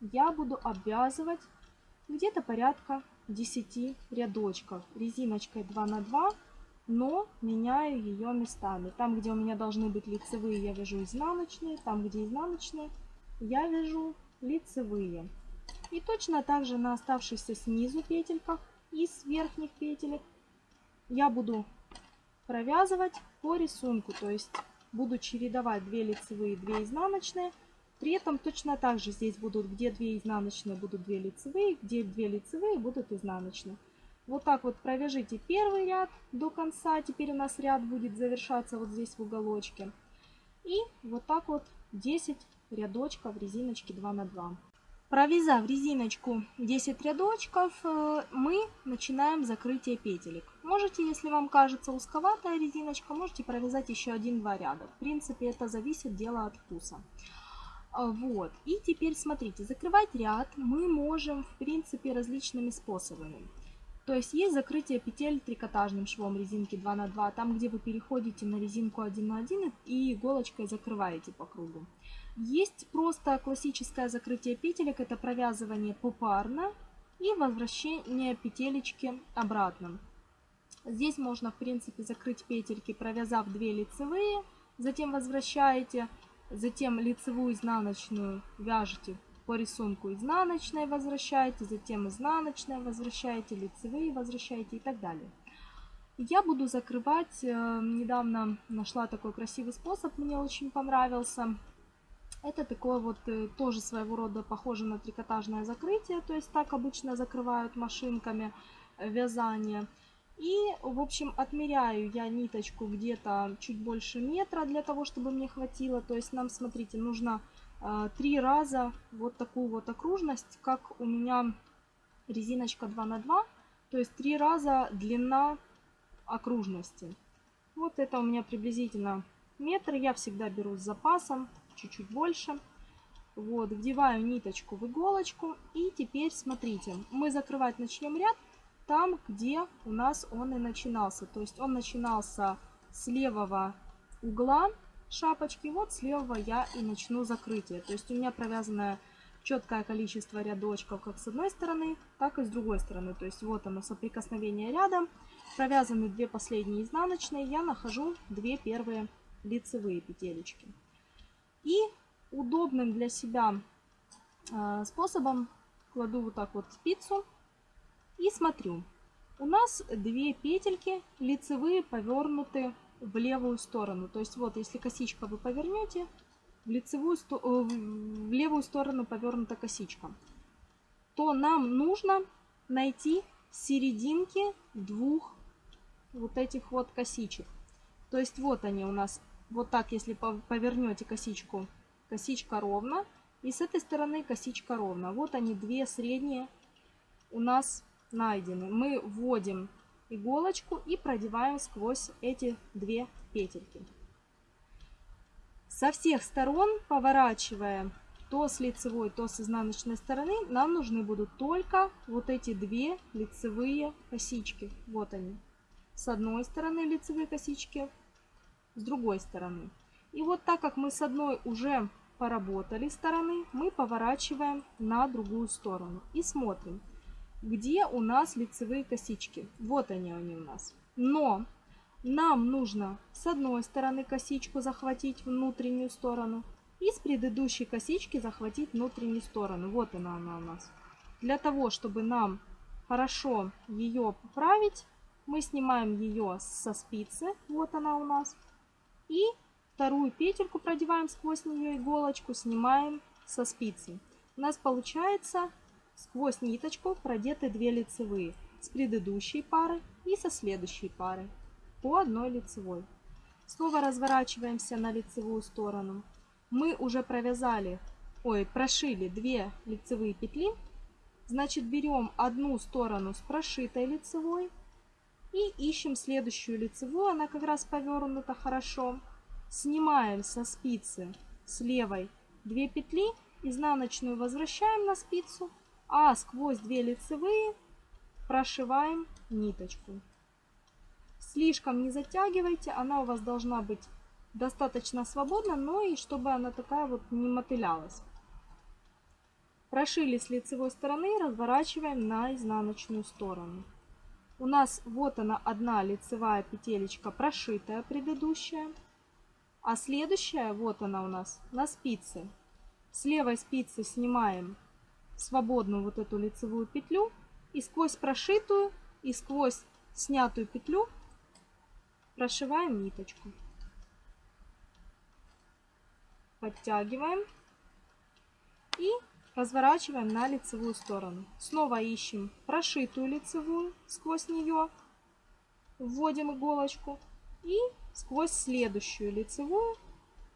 Speaker 1: я буду обвязывать где-то порядка 10 рядочков резиночкой 2 на 2 но меняю ее местами. Там, где у меня должны быть лицевые, я вяжу изнаночные. Там, где изнаночные, я вяжу лицевые. И точно так же на оставшихся снизу петельках и с верхних петелек я буду провязывать по рисунку. То есть буду чередовать 2 лицевые, 2 изнаночные. При этом точно так же здесь будут, где 2 изнаночные, будут 2 лицевые, где 2 лицевые, будут изнаночные. Вот так вот провяжите первый ряд до конца. Теперь у нас ряд будет завершаться вот здесь в уголочке. И вот так вот 10 рядочков резиночки 2 на 2. Провязав резиночку 10 рядочков, э, мы начинаем закрытие петелек. Можете, если вам кажется узковатая резиночка, можете провязать еще один-два ряда. В принципе, это зависит дело от вкуса. А, вот. И теперь смотрите, закрывать ряд мы можем, в принципе, различными способами. То есть есть закрытие петель трикотажным швом резинки 2 на 2, там где вы переходите на резинку 1 на 1 и иголочкой закрываете по кругу. Есть просто классическое закрытие петелек, это провязывание попарно и возвращение петелечки обратно. Здесь можно в принципе закрыть петельки, провязав 2 лицевые, затем возвращаете, затем лицевую изнаночную вяжете по рисунку изнаночной возвращаете, затем изнаночная возвращаете, лицевые возвращаете и так далее. Я буду закрывать, э, недавно нашла такой красивый способ, мне очень понравился. Это такое вот э, тоже своего рода похоже на трикотажное закрытие, то есть так обычно закрывают машинками э, вязание. И, в общем, отмеряю я ниточку где-то чуть больше метра для того, чтобы мне хватило. То есть нам, смотрите, нужно три раза вот такую вот окружность, как у меня резиночка 2 на 2 То есть три раза длина окружности. Вот это у меня приблизительно метр. Я всегда беру с запасом, чуть-чуть больше. Вот, вдеваю ниточку в иголочку. И теперь смотрите, мы закрывать начнем ряд там, где у нас он и начинался. То есть он начинался с левого угла шапочки. Вот с левого я и начну закрытие. То есть у меня провязанное четкое количество рядочков как с одной стороны, так и с другой стороны. То есть вот оно соприкосновение рядом. Провязаны две последние изнаночные. Я нахожу две первые лицевые петелечки. И удобным для себя э, способом кладу вот так вот спицу и смотрю. У нас две петельки лицевые повернуты в левую сторону. То есть вот, если косичка вы повернете, в, лицевую, э, в левую сторону повернута косичка, то нам нужно найти серединки двух вот этих вот косичек. То есть вот они у нас, вот так, если повернете косичку, косичка ровно, и с этой стороны косичка ровно. Вот они, две средние у нас найдены. Мы вводим иголочку и продеваем сквозь эти две петельки. Со всех сторон, поворачивая то с лицевой, то с изнаночной стороны, нам нужны будут только вот эти две лицевые косички. Вот они. С одной стороны лицевые косички, с другой стороны. И вот так как мы с одной уже поработали стороны, мы поворачиваем на другую сторону и смотрим где у нас лицевые косички. Вот они, они у нас. Но нам нужно с одной стороны косичку захватить внутреннюю сторону и с предыдущей косички захватить внутреннюю сторону. Вот она, она у нас. Для того, чтобы нам хорошо ее поправить, мы снимаем ее со спицы. Вот она у нас. И вторую петельку продеваем сквозь нее иголочку, снимаем со спицы. У нас получается Сквозь ниточку продеты две лицевые с предыдущей пары и со следующей пары по одной лицевой. Снова разворачиваемся на лицевую сторону. Мы уже провязали, ой, прошили две лицевые петли. Значит, берем одну сторону с прошитой лицевой и ищем следующую лицевую. Она как раз повернута хорошо. Снимаем со спицы с левой 2 петли, изнаночную возвращаем на спицу а сквозь две лицевые прошиваем ниточку. Слишком не затягивайте, она у вас должна быть достаточно свободна, но и чтобы она такая вот не мотылялась. Прошили с лицевой стороны, разворачиваем на изнаночную сторону. У нас вот она одна лицевая петелечка прошитая предыдущая, а следующая вот она у нас на спице. С левой спицы снимаем свободную вот эту лицевую петлю и сквозь прошитую и сквозь снятую петлю прошиваем ниточку. Подтягиваем и разворачиваем на лицевую сторону. Снова ищем прошитую лицевую сквозь нее, вводим иголочку и сквозь следующую лицевую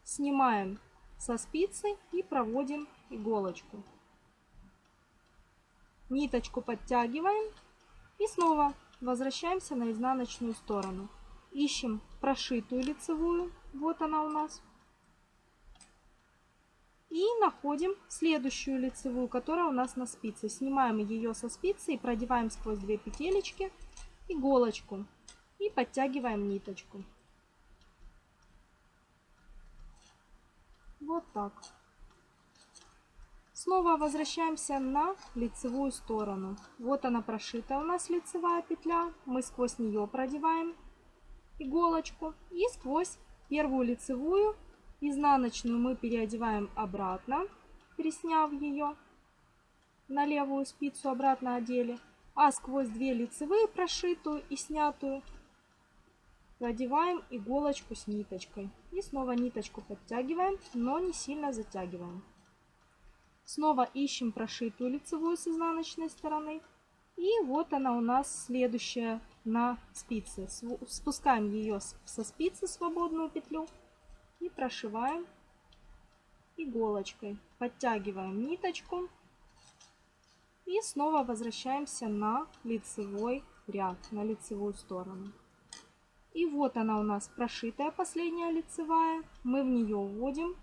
Speaker 1: снимаем со спицы и проводим иголочку ниточку подтягиваем и снова возвращаемся на изнаночную сторону. Ищем прошитую лицевую, вот она у нас. И находим следующую лицевую, которая у нас на спице. Снимаем ее со спицы и продеваем сквозь две петелечки иголочку и подтягиваем ниточку. Вот так. Снова возвращаемся на лицевую сторону. Вот она прошита у нас лицевая петля. Мы сквозь нее продеваем иголочку. И сквозь первую лицевую изнаночную мы переодеваем обратно. пересняв ее на левую спицу, обратно одели, а сквозь две лицевые прошитую и снятую продеваем иголочку с ниточкой. И снова ниточку подтягиваем, но не сильно затягиваем. Снова ищем прошитую лицевую с изнаночной стороны. И вот она у нас следующая на спице. Спускаем ее со спицы свободную петлю и прошиваем иголочкой. Подтягиваем ниточку и снова возвращаемся на лицевой ряд, на лицевую сторону. И вот она у нас прошитая последняя лицевая. Мы в нее вводим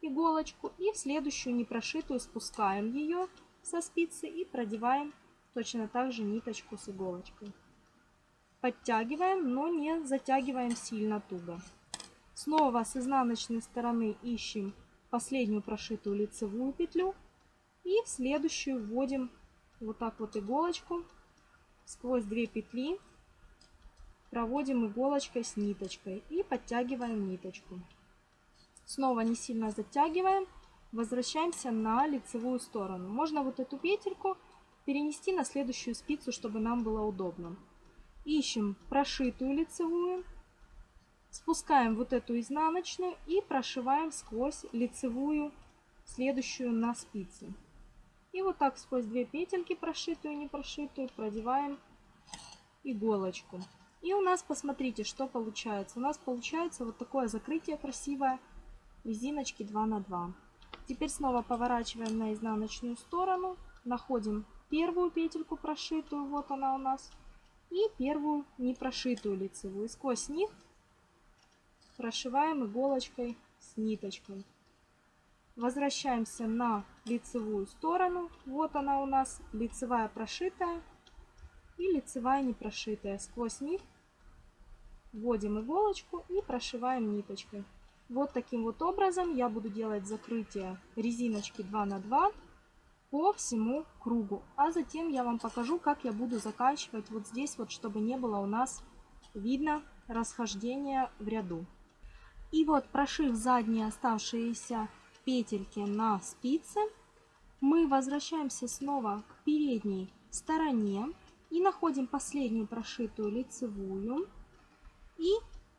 Speaker 1: иголочку и в следующую непрошитую спускаем ее со спицы и продеваем точно так же ниточку с иголочкой. Подтягиваем, но не затягиваем сильно туго. Снова с изнаночной стороны ищем последнюю прошитую лицевую петлю и в следующую вводим вот так вот иголочку сквозь две петли проводим иголочкой с ниточкой и подтягиваем ниточку. Снова не сильно затягиваем, возвращаемся на лицевую сторону. Можно вот эту петельку перенести на следующую спицу, чтобы нам было удобно. Ищем прошитую лицевую, спускаем вот эту изнаночную и прошиваем сквозь лицевую следующую на спице. И вот так сквозь две петельки, прошитую и не прошитую, продеваем иголочку. И у нас, посмотрите, что получается. У нас получается вот такое закрытие красивое резиночки 2 на 2. Теперь снова поворачиваем на изнаночную сторону, находим первую петельку прошитую, вот она у нас, и первую не прошитую лицевую. сквозь них прошиваем иголочкой с ниточкой. Возвращаемся на лицевую сторону. Вот она у нас, лицевая прошитая и лицевая не прошитая. Сквозь них вводим иголочку и прошиваем ниточкой. Вот таким вот образом я буду делать закрытие резиночки 2 на 2 по всему кругу. А затем я вам покажу, как я буду заканчивать вот здесь, вот чтобы не было у нас видно расхождения в ряду. И вот прошив задние оставшиеся петельки на спице, мы возвращаемся снова к передней стороне и находим последнюю прошитую лицевую и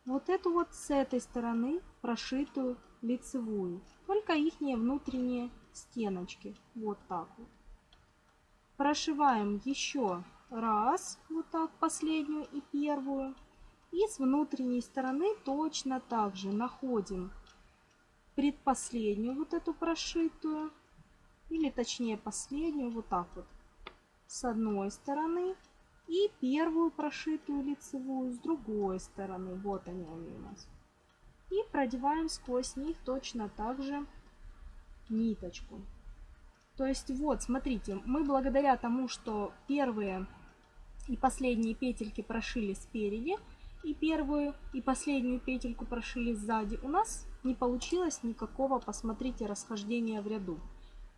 Speaker 1: вот эту вот с этой стороны прошитую лицевую, только их внутренние стеночки, вот так вот. Прошиваем еще раз, вот так, последнюю и первую. И с внутренней стороны точно так же находим предпоследнюю вот эту прошитую, или точнее последнюю, вот так вот, с одной стороны и первую прошитую лицевую с другой стороны. Вот они, они у нас. И продеваем сквозь них точно так же ниточку. То есть вот, смотрите, мы благодаря тому, что первые и последние петельки прошили спереди, и первую и последнюю петельку прошили сзади, у нас не получилось никакого, посмотрите, расхождения в ряду.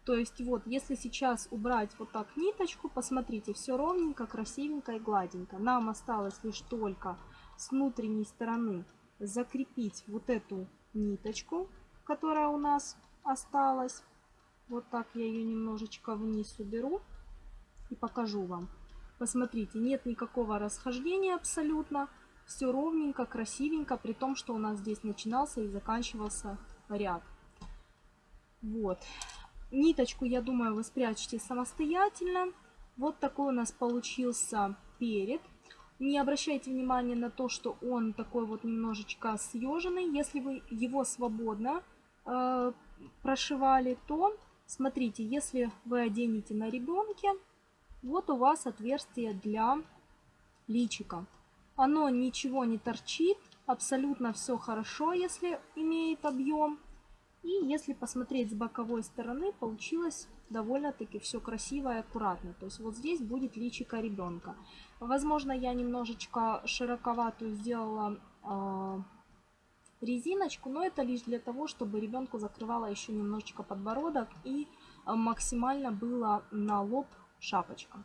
Speaker 1: То есть вот, если сейчас убрать вот так ниточку, посмотрите, все ровненько, красивенько и гладенько. Нам осталось лишь только с внутренней стороны закрепить вот эту ниточку, которая у нас осталась. Вот так я ее немножечко вниз уберу и покажу вам. Посмотрите, нет никакого расхождения абсолютно. Все ровненько, красивенько, при том, что у нас здесь начинался и заканчивался ряд. Вот. Ниточку, я думаю, вы спрячете самостоятельно. Вот такой у нас получился перед. Не обращайте внимания на то, что он такой вот немножечко съеженный. Если вы его свободно э, прошивали, то смотрите, если вы оденете на ребенке, вот у вас отверстие для личика. Оно ничего не торчит, абсолютно все хорошо, если имеет объем. И если посмотреть с боковой стороны, получилось довольно-таки все красиво и аккуратно. То есть вот здесь будет личико ребенка. Возможно, я немножечко широковатую сделала э, резиночку, но это лишь для того, чтобы ребенку закрывала еще немножечко подбородок и а, максимально было на лоб шапочка.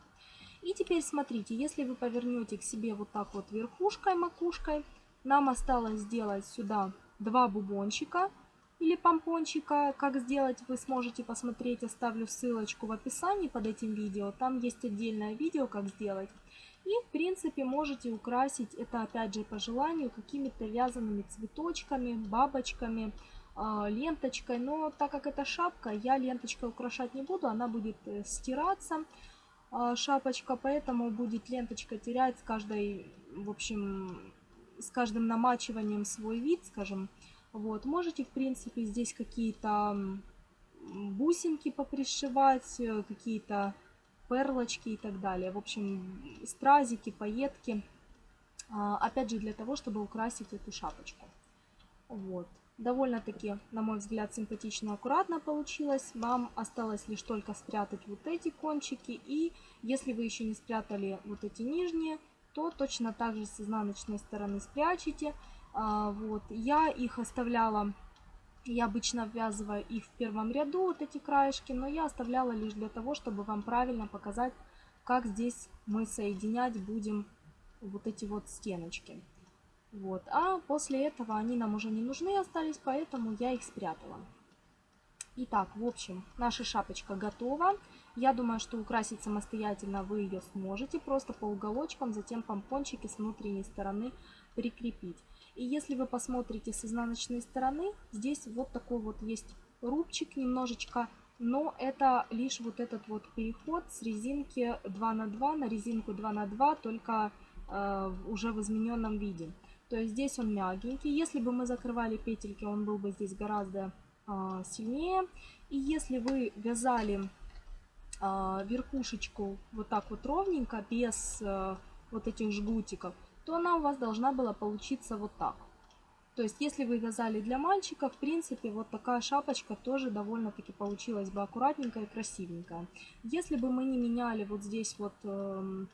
Speaker 1: И теперь смотрите, если вы повернете к себе вот так вот верхушкой, макушкой, нам осталось сделать сюда два бубончика или помпончика. Как сделать, вы сможете посмотреть. Оставлю ссылочку в описании под этим видео. Там есть отдельное видео, как сделать. И, в принципе, можете украсить это, опять же, по желанию, какими-то вязаными цветочками, бабочками, а, ленточкой. Но так как это шапка, я ленточкой украшать не буду. Она будет э, стираться, а, шапочка. Поэтому будет ленточка терять с каждой, в общем, с каждым намачиванием свой вид, скажем. Вот, можете, в принципе, здесь какие-то бусинки попришивать, э, какие-то перлочки и так далее. В общем, стразики, пайетки. А, опять же, для того, чтобы украсить эту шапочку. Вот. Довольно-таки, на мой взгляд, симпатично, аккуратно получилось. Вам осталось лишь только спрятать вот эти кончики. И если вы еще не спрятали вот эти нижние, то точно так же с изнаночной стороны спрячете. А, вот. Я их оставляла, я обычно ввязываю их в первом ряду, вот эти краешки, но я оставляла лишь для того, чтобы вам правильно показать, как здесь мы соединять будем вот эти вот стеночки. Вот. А после этого они нам уже не нужны остались, поэтому я их спрятала. Итак, в общем, наша шапочка готова. Я думаю, что украсить самостоятельно вы ее сможете, просто по уголочкам, затем помпончики с внутренней стороны прикрепить. И если вы посмотрите с изнаночной стороны, здесь вот такой вот есть рубчик немножечко, но это лишь вот этот вот переход с резинки 2 на 2 на резинку 2 на 2 только э, уже в измененном виде. То есть здесь он мягенький. Если бы мы закрывали петельки, он был бы здесь гораздо э, сильнее. И если вы вязали э, верхушечку вот так вот ровненько, без э, вот этих жгутиков, то она у вас должна была получиться вот так. То есть, если вы вязали для мальчика, в принципе, вот такая шапочка тоже довольно-таки получилась бы аккуратненькая и красивенькая. Если бы мы не меняли вот здесь вот, э,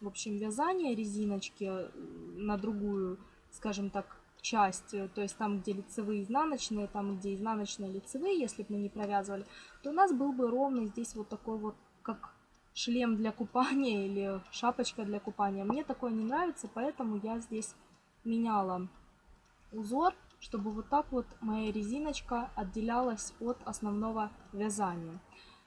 Speaker 1: в общем, вязание резиночки э, на другую, скажем так, часть, э, то есть там, где лицевые изнаночные, там, где изнаночные лицевые, если бы мы не провязывали, то у нас был бы ровно здесь вот такой вот, как шлем для купания или шапочка для купания. Мне такое не нравится, поэтому я здесь меняла узор, чтобы вот так вот моя резиночка отделялась от основного вязания.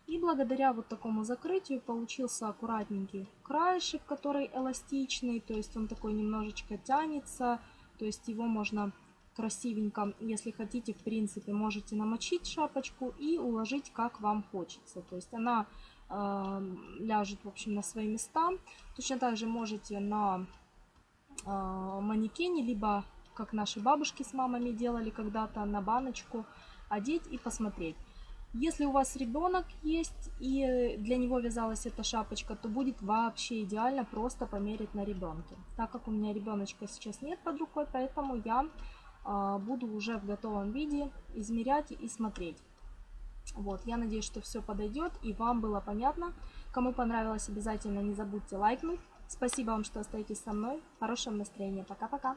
Speaker 1: И благодаря вот такому закрытию получился аккуратненький краешек, который эластичный, то есть он такой немножечко тянется, то есть его можно красивенько, если хотите, в принципе, можете намочить шапочку и уложить как вам хочется. То есть она ляжет, в общем, на свои места. Точно так же можете на э, манекене, либо, как наши бабушки с мамами делали когда-то, на баночку одеть и посмотреть. Если у вас ребенок есть и для него вязалась эта шапочка, то будет вообще идеально просто померить на ребенке. Так как у меня ребеночка сейчас нет под рукой, поэтому я э, буду уже в готовом виде измерять и смотреть. Вот, я надеюсь, что все подойдет и вам было понятно. Кому понравилось, обязательно не забудьте лайкнуть. Спасибо вам, что остаетесь со мной. Хорошего настроения. Пока-пока.